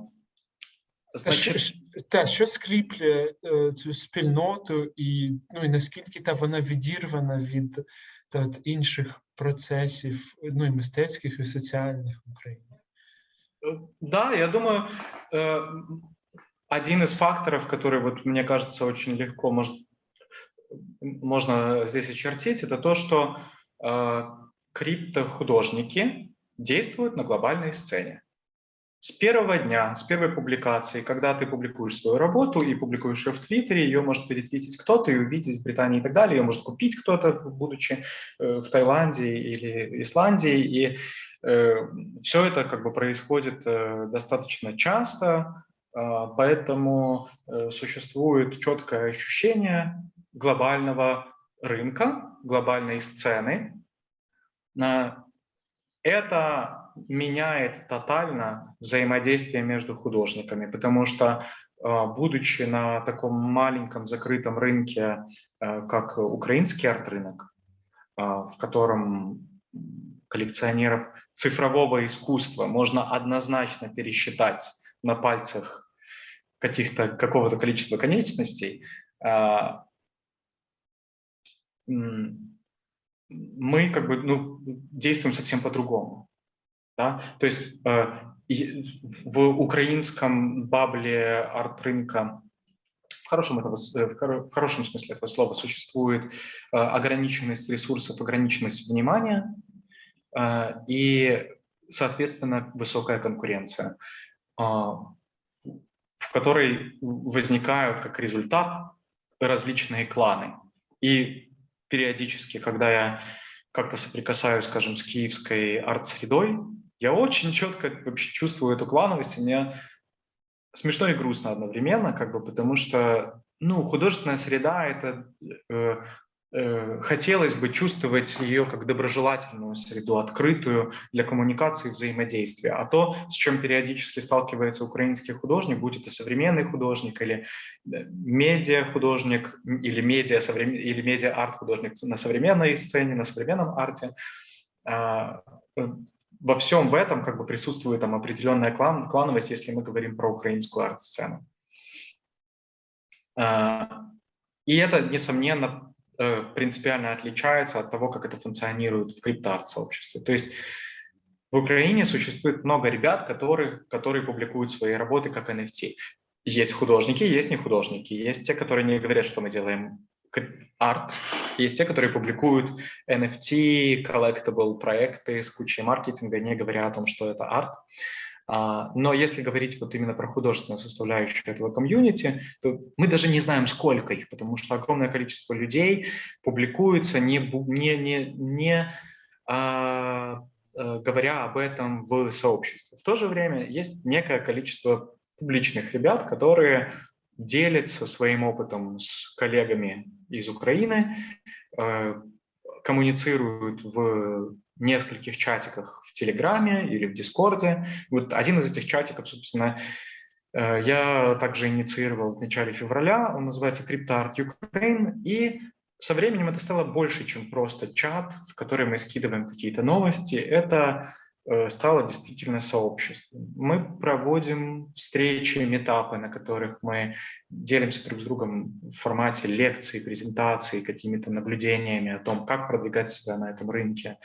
значить... Та, що скріплює цю спільноту і, ну, і наскільки та вона відірвана від та, інших процесів, ну і мистецьких, і соціальних в Україні? Да, я думаю, один из факторов, который, вот, мне кажется, очень легко может, можно здесь очертить, это то, что э, криптохудожники действуют на глобальной сцене. С первого дня, с первой публикации, когда ты публикуешь свою работу и публикуешь ее в Твиттере, ее может перетвитить кто-то и увидеть в Британии и так далее, ее может купить кто-то, будучи э, в Таиланде или Исландии, и э, все это как бы происходит э, достаточно часто, поэтому э, существует четкое ощущение глобального рынка, глобальной сцены. Это меняет тотально взаимодействие между художниками, потому что, а, будучи на таком маленьком закрытом рынке, э, как украинский арт-рынок, а, в котором коллекционеров цифрового искусства можно однозначно пересчитать на пальцах каких-то какого-то количества конечностей, а, мы как бы ну, действуем совсем по-другому. Да? То есть э, в украинском бабле арт-рынка в хорошем, этого, в хорошем смысле этого слова существует э, ограниченность ресурсов, ограниченность внимания э, и, соответственно, высокая конкуренция. А, в которой возникают как результат различные кланы. И периодически, когда я как-то соприкасаюсь, скажем, с киевской арт-средой, я очень четко вообще чувствую эту клановость, и мне смешно и грустно одновременно, как бы, потому что, ну, художественная среда – это э, хотелось бы чувствовать ее как доброжелательную среду, открытую для коммуникации и взаимодействия. А то, с чем периодически сталкивается украинский художник, будь это современный художник или э, медиа-художник, или медиа, или медиа-арт-художник на современной сцене, на современном арте, а, э, во всем в этом как бы присутствует там определенная клан, клановость, если мы говорим про украинскую арт-сцену. А, и это, несомненно, э, принципиально отличается от того, как это функционирует в крипто-арт-сообществе. То есть в Украине существует много ребят, которые, которые публикуют свои работы как NFT. Есть художники, есть не художники. Есть те, которые не говорят, что мы делаем арт. Есть те, которые публикуют NFT, collectible проекты с кучей маркетинга, не говоря о том, что это арт. А, но если говорить вот именно про художественную составляющую этого комьюнити, то мы даже не знаем, сколько их, потому что огромное количество людей публикуются, не, не, не, не а, а, говоря об этом в сообществе. В то же время есть некое количество публичных ребят, которые делятся своим опытом с коллегами из Украины, э, коммуницируют в нескольких чатиках в Телеграме или в Дискорде. Вот один из этих чатиков, собственно, э, я также инициировал в начале февраля, он называется CryptoArt Ukraine, и со временем это стало больше, чем просто чат, в который мы скидываем какие-то новости. Это Э, стало действительно сообществом. Мы проводим встречи, метапы, на которых мы делимся друг с другом в формате лекций, презентаций, какими-то наблюдениями о том, как продвигать себя на этом рынке.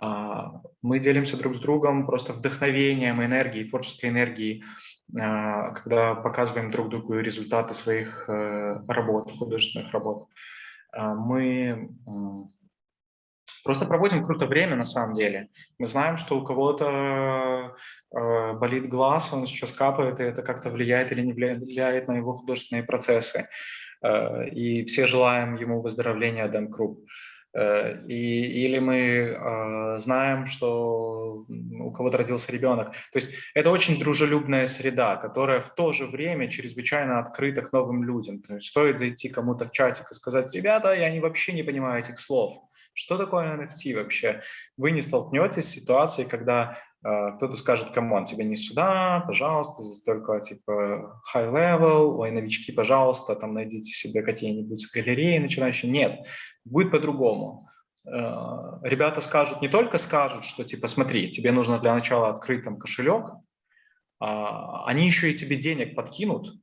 А, мы делимся друг с другом просто вдохновением, энергией, творческой энергией, а, когда показываем друг другу результаты своих э, работ, художественных работ. А, мы Просто проводим круто время на самом деле. Мы знаем, что у кого-то э, болит глаз, он сейчас капает, и это как-то влияет или не влияет на его художественные процессы. Э, и все желаем ему выздоровления Дэн Круп. Э, и, или мы э, знаем, что у кого-то родился ребенок. То есть это очень дружелюбная среда, которая в то же время чрезвычайно открыта к новым людям. То есть стоит зайти кому-то в чатик и сказать, ребята, я не, вообще не понимаю этих слов что такое NFT вообще? Вы не столкнетесь с ситуацией, когда кто-то скажет, come on, тебе не сюда, пожалуйста, здесь только типа high level, ой, новички, пожалуйста, там найдите себе какие-нибудь галереи начинающие. Нет, будет по-другому. Э, ребята скажут, не только скажут, что типа смотри, тебе нужно для начала открыть там кошелек, э, они еще и тебе денег подкинут,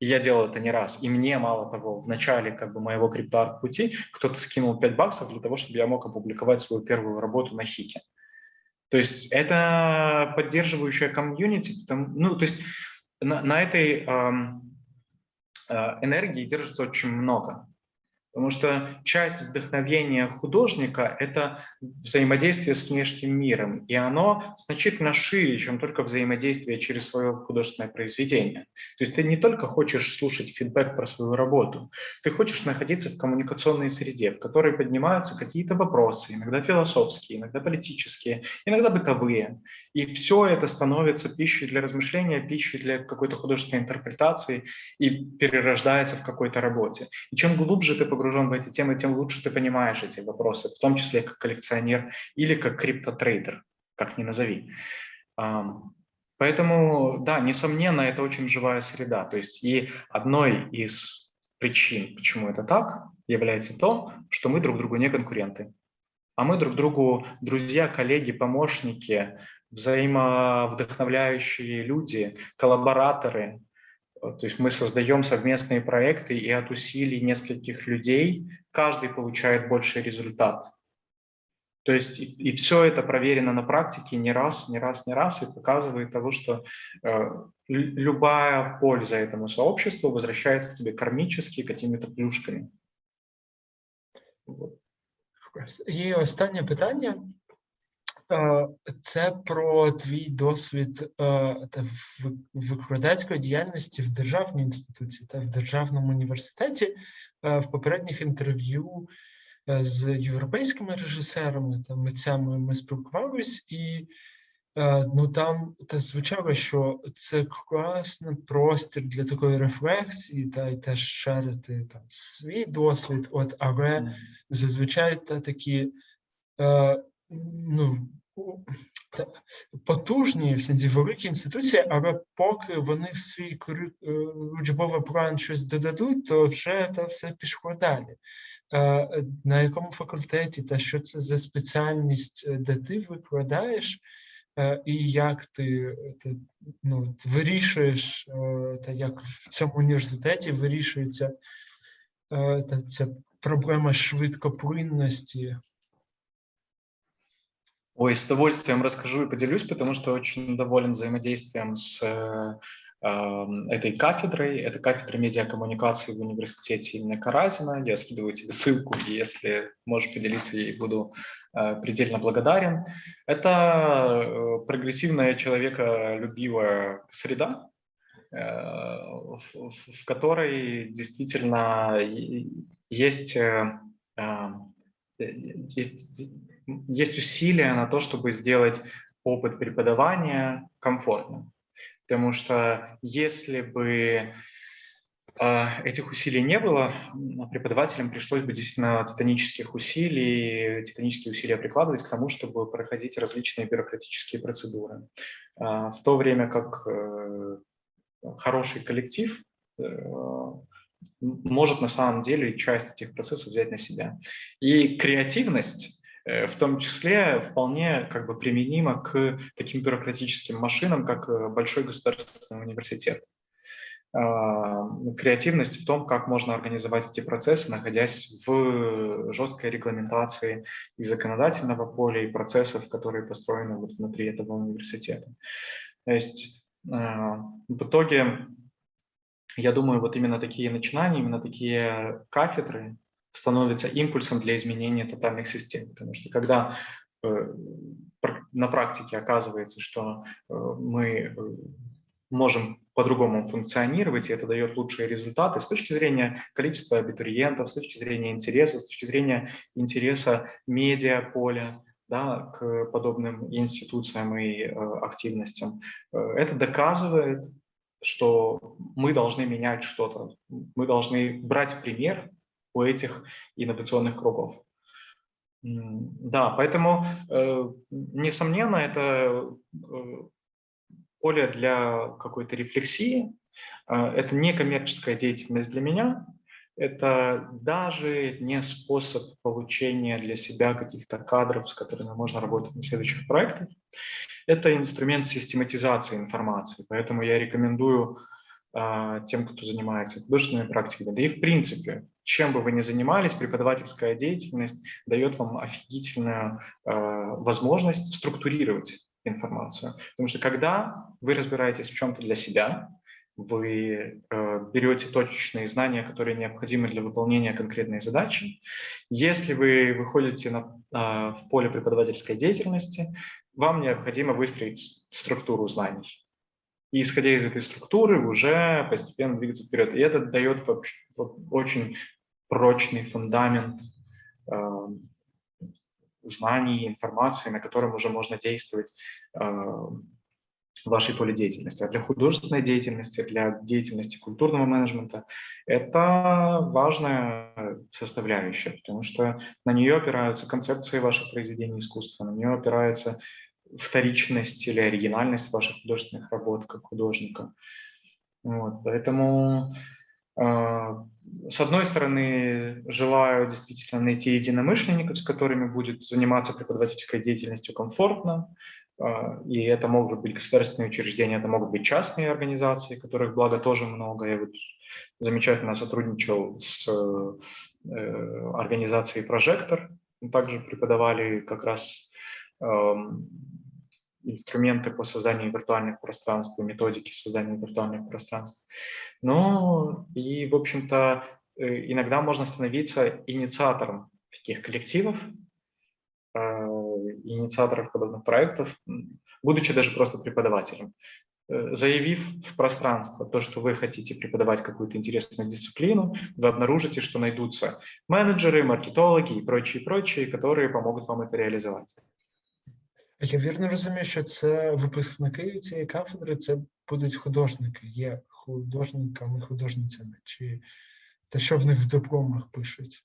и я делал это не раз. И мне, мало того, в начале как бы, моего криптоарт пути кто-то скинул 5 баксов для того, чтобы я мог опубликовать свою первую работу на Хике. То есть это поддерживающая комьюнити. Ну, то есть на, на этой э, э, энергии держится очень много. Потому что часть вдохновения художника – это взаимодействие с внешним миром, и оно значительно шире, чем только взаимодействие через свое художественное произведение. То есть ты не только хочешь слушать фидбэк про свою работу, ты хочешь находиться в коммуникационной среде, в которой поднимаются какие-то вопросы, иногда философские, иногда политические, иногда бытовые. И все это становится пищей для размышления, пищей для какой-то художественной интерпретации и перерождается в какой-то работе. И чем глубже ты погружаешься погружен в эти темы, тем лучше ты понимаешь эти вопросы, в том числе как коллекционер или как криптотрейдер, как ни назови. Поэтому, да, несомненно, это очень живая среда. То есть и одной из причин, почему это так, является то, что мы друг другу не конкуренты. А мы друг другу друзья, коллеги, помощники, взаимовдохновляющие люди, коллабораторы, то есть мы создаем совместные проекты, и от усилий нескольких людей каждый получает больший результат. То есть и, и все это проверено на практике не раз, не раз, не раз, и показывает того, что э, любая польза этому сообществу возвращается тебе кармически какими-то плюшками. Вот. І останнє це про твій досвід е, викладацької діяльності в державній інституції та в державному університеті. Е, в попередніх інтерв'ю з європейськими режисерами та митцями ми спілкувалися, і Е, Ну там та звучало, що це класний простір для такої рефлексії, та й теж шарити там свій досвід. От, але зазвичай та такі е, ну, потужні в сенсі великі інституції, але поки вони в свій е, учбовий план щось додадуть, то вже та все пішло далі. Е, На якому факультеті та що це за спеціальність, е, де ти викладаєш, і як ти, ти ну, вирішуєш, та як в цьому університеті вирішується та ця проблема швидкоплинності Ой, с удовольствием расскажу и поделюсь, потому что очень доволен взаимодействием с э, э, этой кафедрой. Это кафедра медиакоммуникации в университете имени Каразина. Я скидываю тебе ссылку, и если можешь поделиться ей, буду э, предельно благодарен. Это э, прогрессивная человеколюбивая среда, э, в, в- в которой действительно есть, э, э, есть, есть усилия на то, чтобы сделать опыт преподавания комфортным. Потому что если бы а, этих усилий не было, преподавателям пришлось бы действительно титанических усилий, титанические усилия прикладывать к тому, чтобы проходить различные бюрократические процедуры. А, В то время как э, хороший коллектив э, может на самом деле часть этих процессов взять на себя. И креативность в том числе вполне как бы применима к таким бюрократическим машинам, как э, большой государственный университет. А, Креативность в том, как можно организовать эти процессы, находясь в жесткой регламентации и законодательного поля, и процессов, которые построены вот внутри этого университета. То есть а, в итоге, я думаю, вот именно такие начинания, именно такие кафедры становятся импульсом для изменения тотальных систем. Потому что когда э, на практике оказывается, что э, мы э, можем по-другому функционировать, и это дает лучшие результаты с точки зрения количества абитуриентов, с точки зрения интереса, с точки зрения интереса медиаполя, да, к подобным институциям и активностям. Это доказывает, что мы должны менять что-то, мы должны брать пример у этих инновационных кругов. Да, поэтому, э, несомненно, это э, поле для какой-то рефлексии. Э, Это не коммерческая деятельность для меня, это даже не способ получения для себя каких-то кадров, с которыми можно работать на следующих проектах. Это инструмент систематизации информации, поэтому я рекомендую тем, кто занимается художественными практиками, да и в принципе, чем бы вы ни занимались, преподавательская деятельность дает вам офигительную а, возможность структурировать информацию. Потому что когда вы разбираетесь в чем-то для себя, вы э, берете точечные знания, которые необходимы для выполнения конкретной задачи. Если вы выходите на, а, в поле преподавательской деятельности, вам необходимо выстроить структуру знаний. И исходя из этой структуры уже постепенно двигаться вперед. И это дает вообще очень прочный фундамент э, знаний, информации, на котором уже можно действовать э, в вашей поле деятельности. А для художественной деятельности, для деятельности культурного менеджмента это важная составляющая, потому что на нее опираются концепции ваших произведений искусства, на нее опирается вторичность или оригинальность ваших художественных работ как художника. Вот, поэтому, э, с одной стороны, желаю действительно найти единомышленников, с которыми будет заниматься преподавательской деятельностью комфортно, э, и это могут быть государственные учреждения, это могут быть частные организации, которых, благо, тоже много. Я вот замечательно сотрудничал с э, организацией «Прожектор», также преподавали как раз эм, инструменты по созданию виртуальных пространств, методики создания виртуальных пространств. Ну и, в общем-то, э, иногда можно становиться инициатором таких коллективов, э, инициаторов подобных проектов, будучи даже просто преподавателем. Э, Заявив в пространство то, что вы хотите преподавать какую-то интересную дисциплину, вы обнаружите, что найдутся менеджеры, маркетологи и прочие, прочие, которые помогут вам это реализовать. Я вірно розумію, що це випускники цієї кафедри, це будуть художники, є художниками, художницями, чи те, що в них в дипломах пишуть.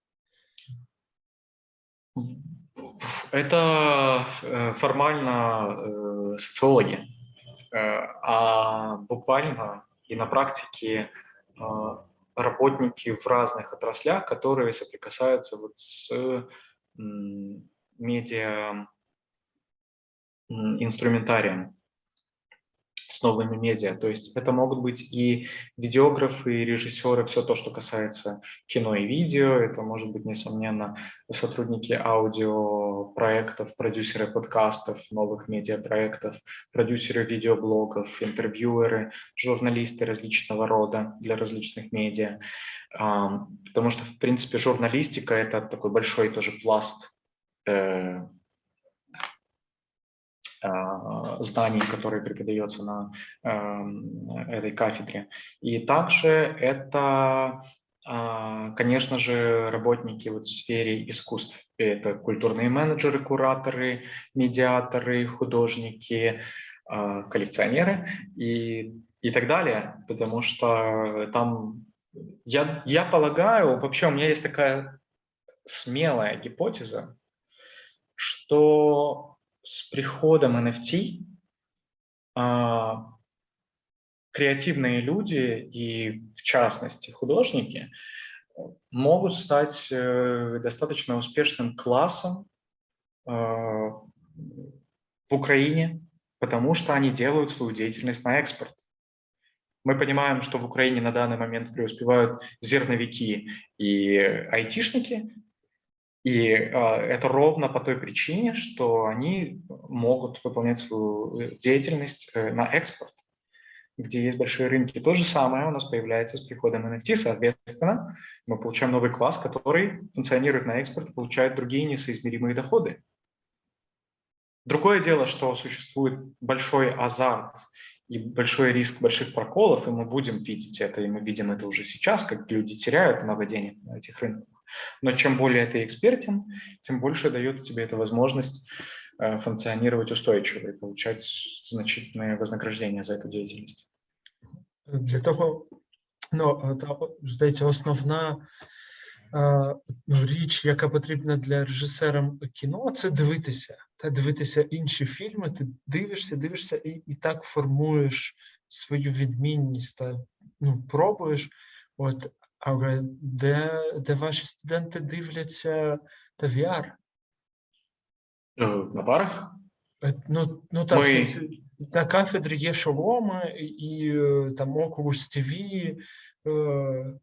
Это э, формально э, социологи, Э, а буквально и на практике э, работники в разных отраслях, которые соприкасаются вот с м, медиа м, инструментарием, с новыми медиа. То есть это могут быть и видеографы, и режиссеры, все то, что касается кино и видео. Это может быть, несомненно, сотрудники аудиопроектов, продюсеры подкастов, новых медиапроектов, продюсеры видеоблогов, интервьюеры, журналисты различного рода для различных медиа. А, Потому что, в принципе, журналистика – это такой большой тоже пласт э, зданий, которые преподается на эм, этой кафедре. И также это, а, конечно же, работники вот в сфере искусств. Это культурные менеджеры, кураторы, медиаторы, художники, а, коллекционеры и, и так далее, потому что там, я, я полагаю, вообще у меня есть такая смелая гипотеза, что с приходом NFT а, креативные люди и, в частности, художники могут стать э, достаточно успешным классом э, в Украине, потому что они делают свою деятельность на экспорт. Мы понимаем, что в Украине на данный момент преуспевают зерновики и айтишники, и э, это ровно по той причине, что они могут выполнять свою деятельность э, на экспорт, где есть большие рынки. То же самое у нас появляется с приходом NFT. Соответственно, мы получаем новый класс, который функционирует на экспорт и получает другие несоизмеримые доходы. Другое дело, что существует большой азарт и большой риск больших проколов, и мы будем видеть это, и мы видим это уже сейчас, как люди теряют много денег на этих рынках. Но чем более ты экспертен, тем больше дает тебе эта возможность э, функционировать устойчиво и получать значительное вознаграждение за эту деятельность. Для того, ну, та, здається, основна е, ну, річ, яка потрібна для режисера кіно, це дивитися. Та дивитися інші фільми, ти дивишся, дивишся і, і так формуєш свою відмінність та ну, пробуєш. От, але де, де ваші студенти дивляться та VR? Э, На парах? Е, Ну, ну так, Ми- це- на кафедрі є шоломи і е, там Oculus TV. е,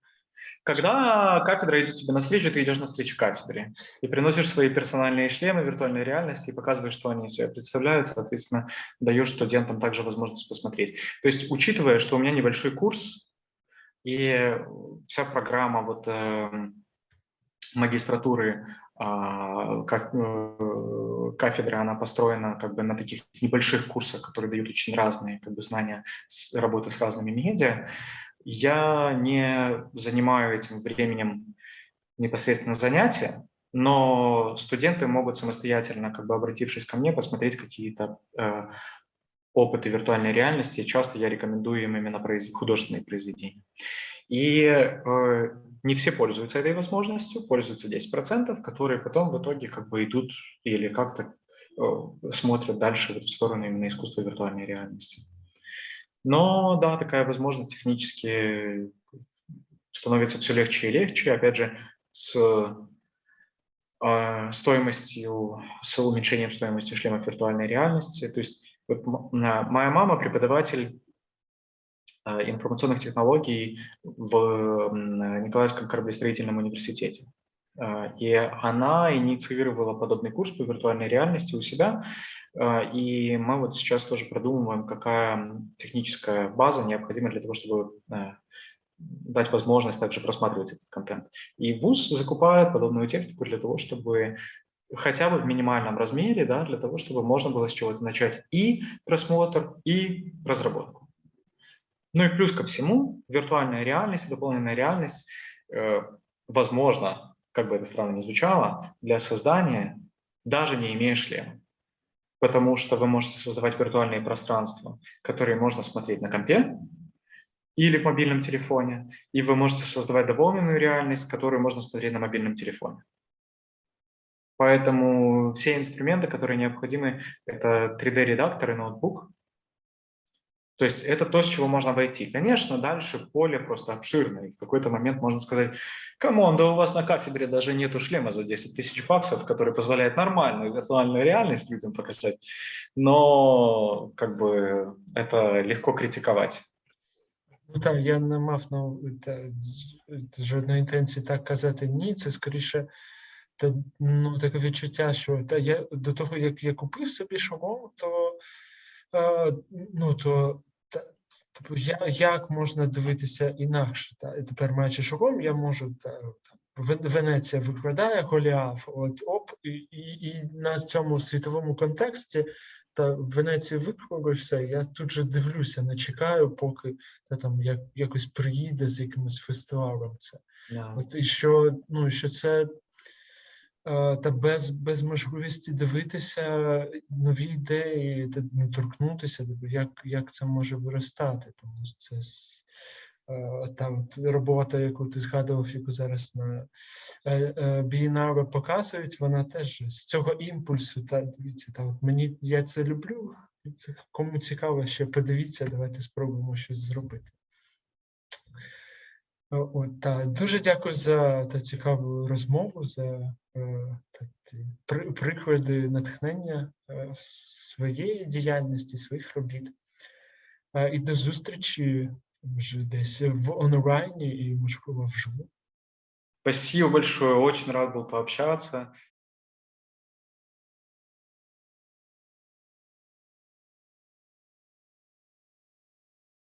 Когда кафедра идет тебе навстречу, ты идешь навстречу кафедре и приносишь свои персональные шлемы виртуальной реальности и показываешь, что они из себя представляют, соответственно, даешь студентам также возможность посмотреть. То есть, учитывая, что у меня небольшой курс, и вся программа вот эм, магистратуры а, как, э, кафедры, она построена как бы на таких небольших курсах, которые дают очень разные как бы, знания с, работы с разными медиа. Я не занимаю этим временем непосредственно занятия, но студенты могут самостоятельно, как бы обратившись ко мне, посмотреть какие-то э, опыты виртуальной реальности. Часто я рекомендую им именно произ- художественные произведения. И э, не все пользуются этой возможностью, пользуются 10%, которые потом в итоге как бы идут или как-то э, смотрят дальше вот в сторону именно искусства виртуальной реальности. Но да, такая возможность технически становится все легче и легче. Опять же, с э, стоимостью, с уменьшением стоимости шлемов виртуальной реальности. То есть моя мама преподаватель э, информационных технологий в Николаевском кораблестроительном университете. Э, И она инициировала подобный курс по виртуальной реальности у себя. И мы вот сейчас тоже продумываем, какая техническая база необходима для того, чтобы дать возможность также просматривать этот контент. И ВУЗ закупает подобную технику для того, чтобы хотя бы в минимальном размере, да, для того, чтобы можно было с чего-то начать и просмотр, и разработку. Ну и плюс ко всему, виртуальная реальность, дополненная реальность, э, возможно, как бы это странно ни звучало, для создания, даже не имея шлема. потому что вы можете создавать виртуальные пространства, которые можно смотреть на компе или в мобильном телефоне, и вы можете создавать дополненную реальность, которую можно смотреть на мобильном телефоне. Поэтому все инструменты, которые необходимы, это 3D-редактор и ноутбук. То есть это то, с чего можно войти. Конечно, дальше поле просто обширное. И в какой-то момент можно сказать, камон, да у вас на кафедре даже нету шлема за 10 тысяч баксов, который позволяет нормальную виртуальную реальность людям показать. Но как бы это легко критиковать. Ну так, я не мав на та, з- жодної інтенції так казати ні. Це скоріше та, ну, таке відчуття, що та я до того, як я купив собі шолом, то е, ну то та, типу, я, як можна дивитися інакше? Та? І тепер маючи шолом, я можу та, Венеція викладає Голіаф, от оп, і, і, і на цьому світовому контексті та в Венеції виклали все. Я тут же дивлюся, не чекаю, поки та там як, якось приїде з якимось фестивалем. Це от і що, ну що це та без, без можливості дивитися нові ідеї, та ну, торкнутися, тобто як, як це може виростати. Тому це е, та робота, яку ти згадував, яку зараз на е, е, Бієнале показують, вона теж з цього імпульсу. Та дивіться, та от мені я це люблю. Кому цікаво, ще подивіться, давайте спробуємо щось зробити. От, та, дуже дякую за та цікаву розмову, за е, та, при, приклади натхнення е, своєї діяльності, своїх робіт. Е, і до зустрічі вже десь в онлайні і, можливо, вживу. Спасибо большое, очень рад был пообщаться.